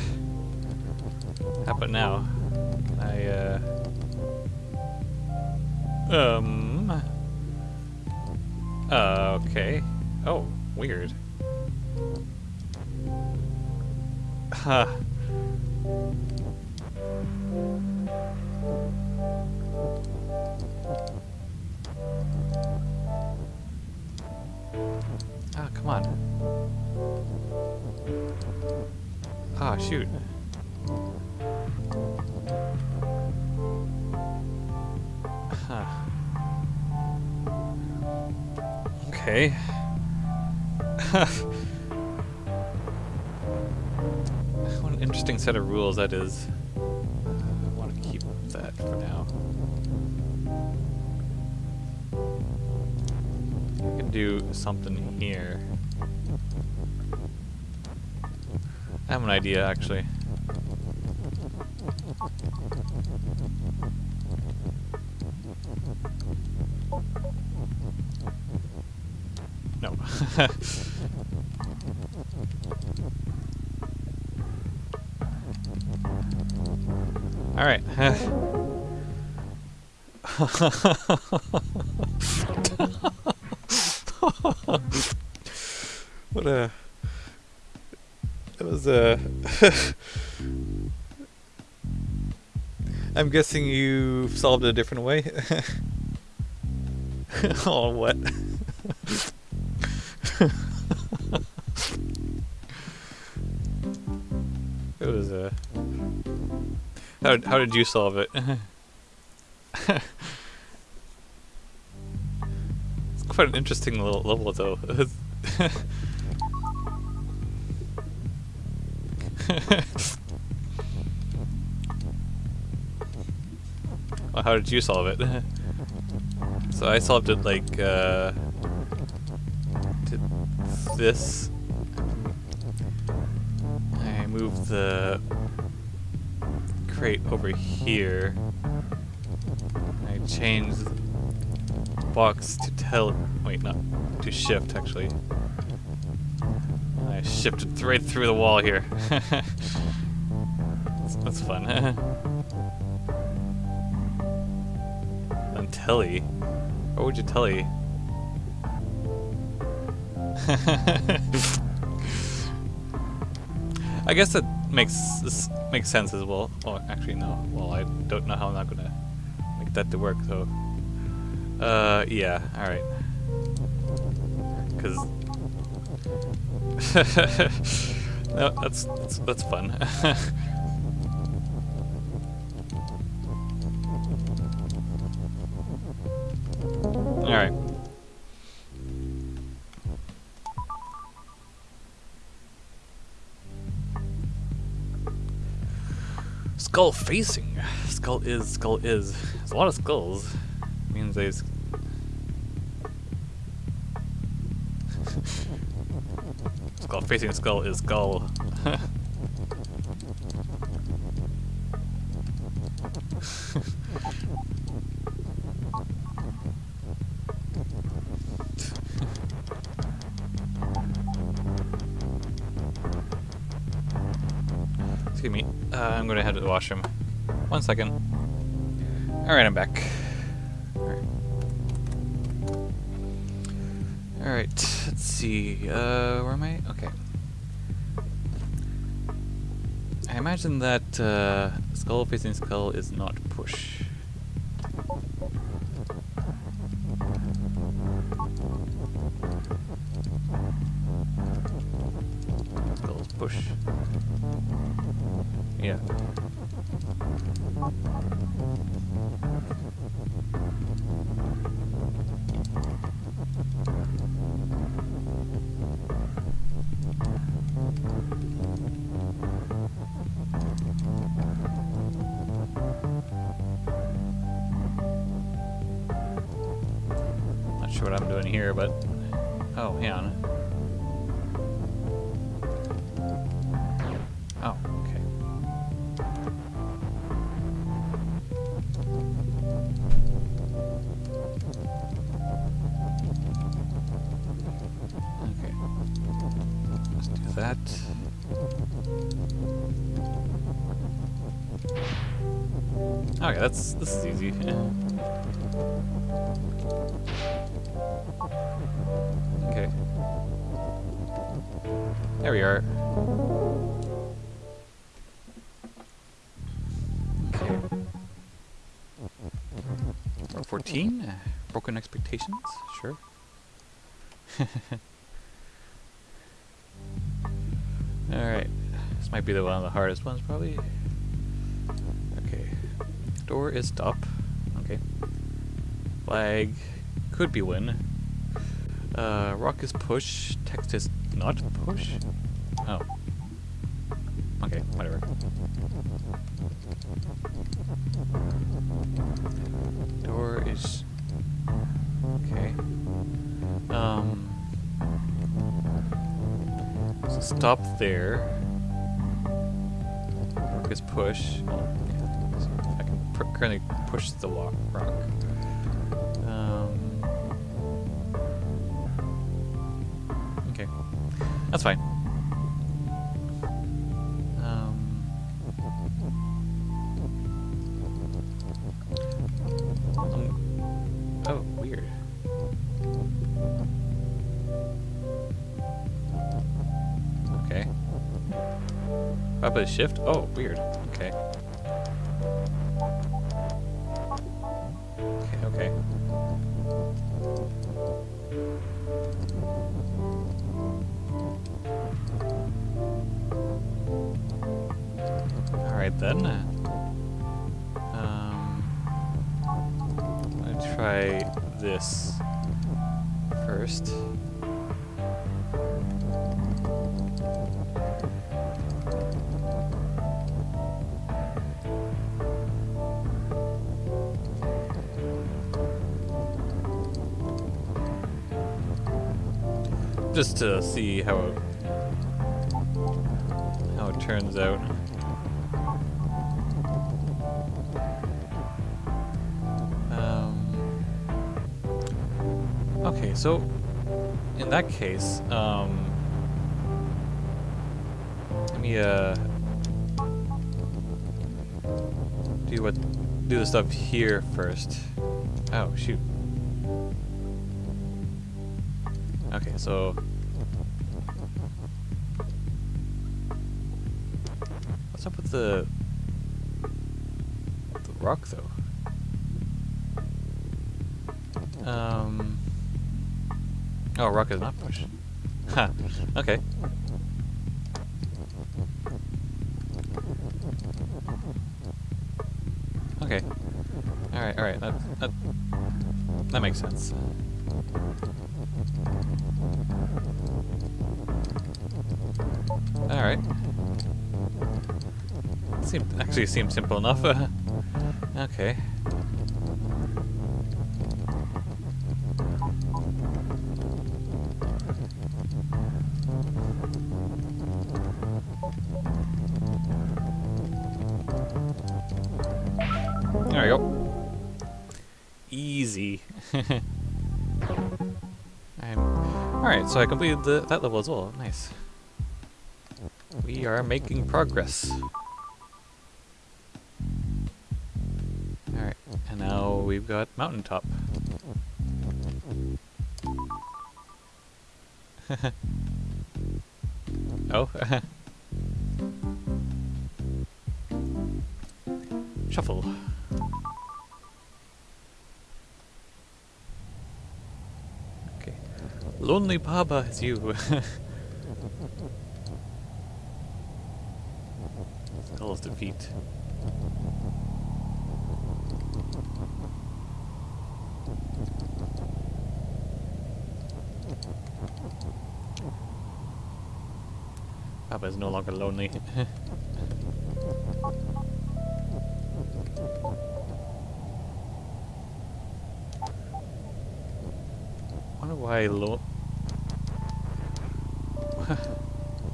A: an idea, actually. No. Alright. what a... Uh, a... I'm guessing you solved it a different way. oh, what? it was a. How how did you solve it? it's quite an interesting little level, though. Well, how did you solve it? so I solved it like uh, did this. I moved the crate over here. I changed the box to tell. Wait, not to shift actually. I shifted right through the wall here. that's, that's fun. tele. What would you tele? I guess that makes this makes sense as well. Oh, actually no. Well, I don't know how I'm not gonna make that to work though. Uh, yeah. All right. Because no, that's that's that's fun. Skull facing. Skull is, skull is. There's a lot of skulls. means there's... skull facing skull is skull. I'm gonna head to the washroom. One second. Alright, I'm back. Alright, let's see. Uh, where am I? Okay. I imagine that uh, skull facing skull is not push. 15? Mm-hmm. Uh, broken expectations? Sure. Alright. This might be the one of the hardest ones, probably. Okay. Door is up. Okay. Flag could be win. Uh, rock is push. Text is not push. Oh. Okay, whatever. Stop there. Is push. I can currently push the rock. Um. Okay, that's fine. Up a shift? Oh, weird. Okay. Okay, okay. Alright then. Um, I'm try this first. Just to see how it, how it turns out. Um, okay, so in that case, um, let me uh, do what do the stuff here first. Oh shoot. Okay, so the the rock though? Um. Oh, rock is not push. Huh. Okay. Okay. All right. All right. That that that makes sense. All right. Seemed actually seemed simple enough. Uh, okay. There we go. Easy. Alright, so I completed the, that level as well. Nice. We are making progress. Got mountaintop. oh. Shuffle. Okay. Lonely Baba is you. hell is defeat? Longer lonely. wonder why lo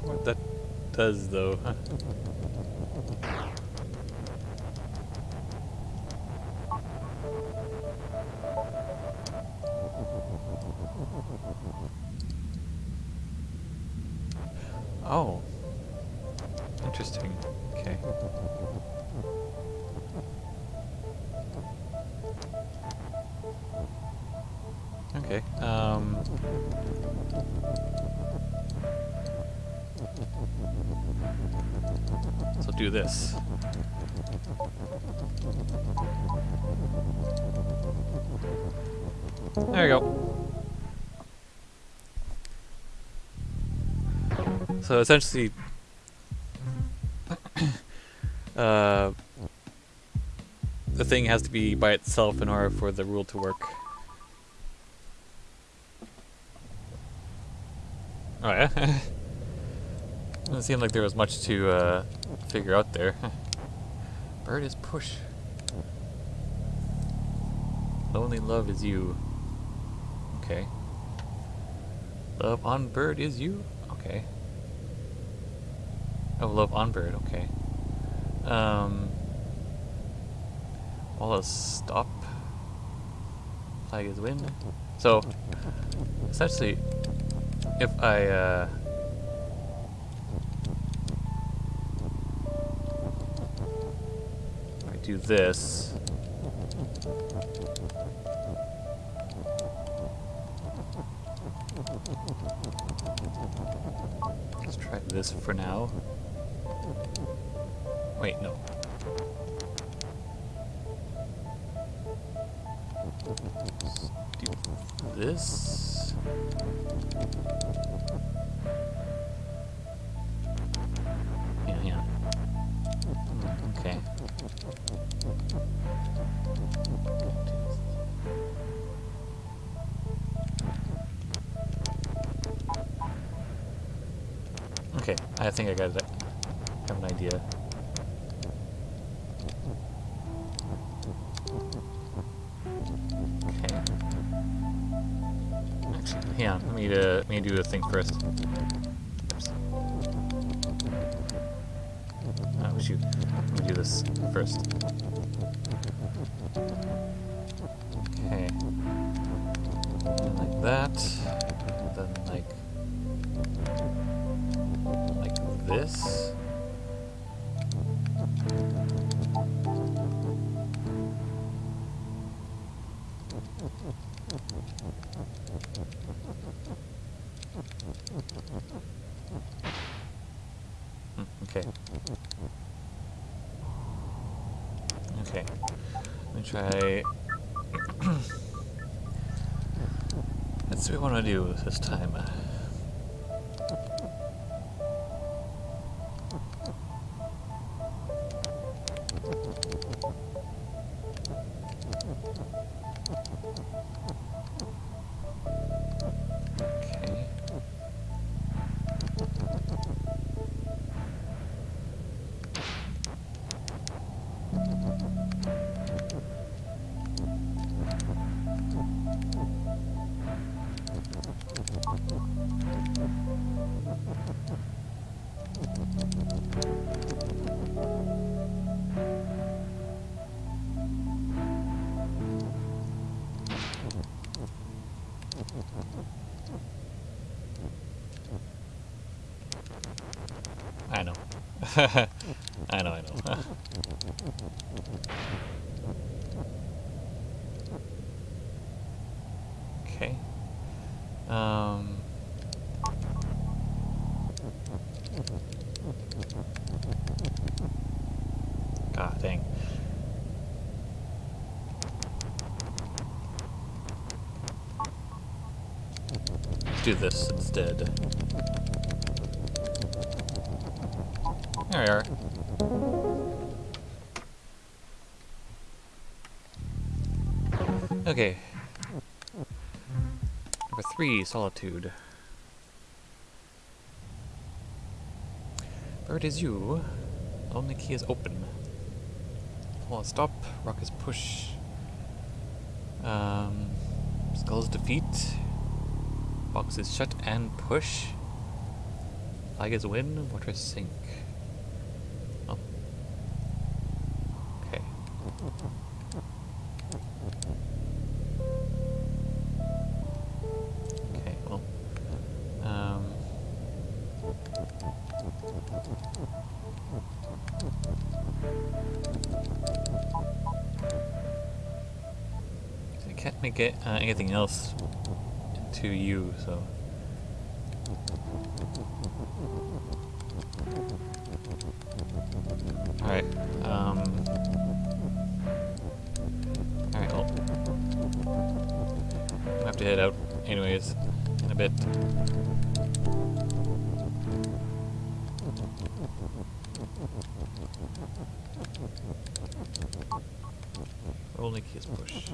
A: what that does though. Oh. Interesting. Okay. Okay. Um. So do this. There we go. So essentially, uh, the thing has to be by itself in order for the rule to work. Oh yeah? Doesn't seem like there was much to uh, figure out there. Bird is push. Lonely love is you. Okay. Love on bird is you? Okay. Oh, love on bird, okay. Um, all a stop. Flag is win. So, essentially, if I, uh, I do this, let's try this for now. Wait, no. Do this. Yeah, yeah. Okay. Okay, I think I got it. Do the thing first. Let's see what I want to do this time. I know, I know. okay. Um. God dang. Do this instead. Solitude. Where it is you? Only key is open. Wall is stop, rock is push. Um, skull is defeat. Box is shut and push. Flag is win, water sink. It uh, anything else into you, so. Alright, um. Alright, well. I have to head out, anyways, in a bit. Only key is push.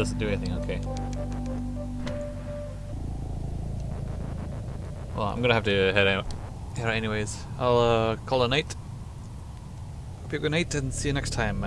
A: Doesn't do anything, okay. Well, I'm gonna have to head out. Head anyways. I'll uh, call a night. Hope you have a good night and see you next time.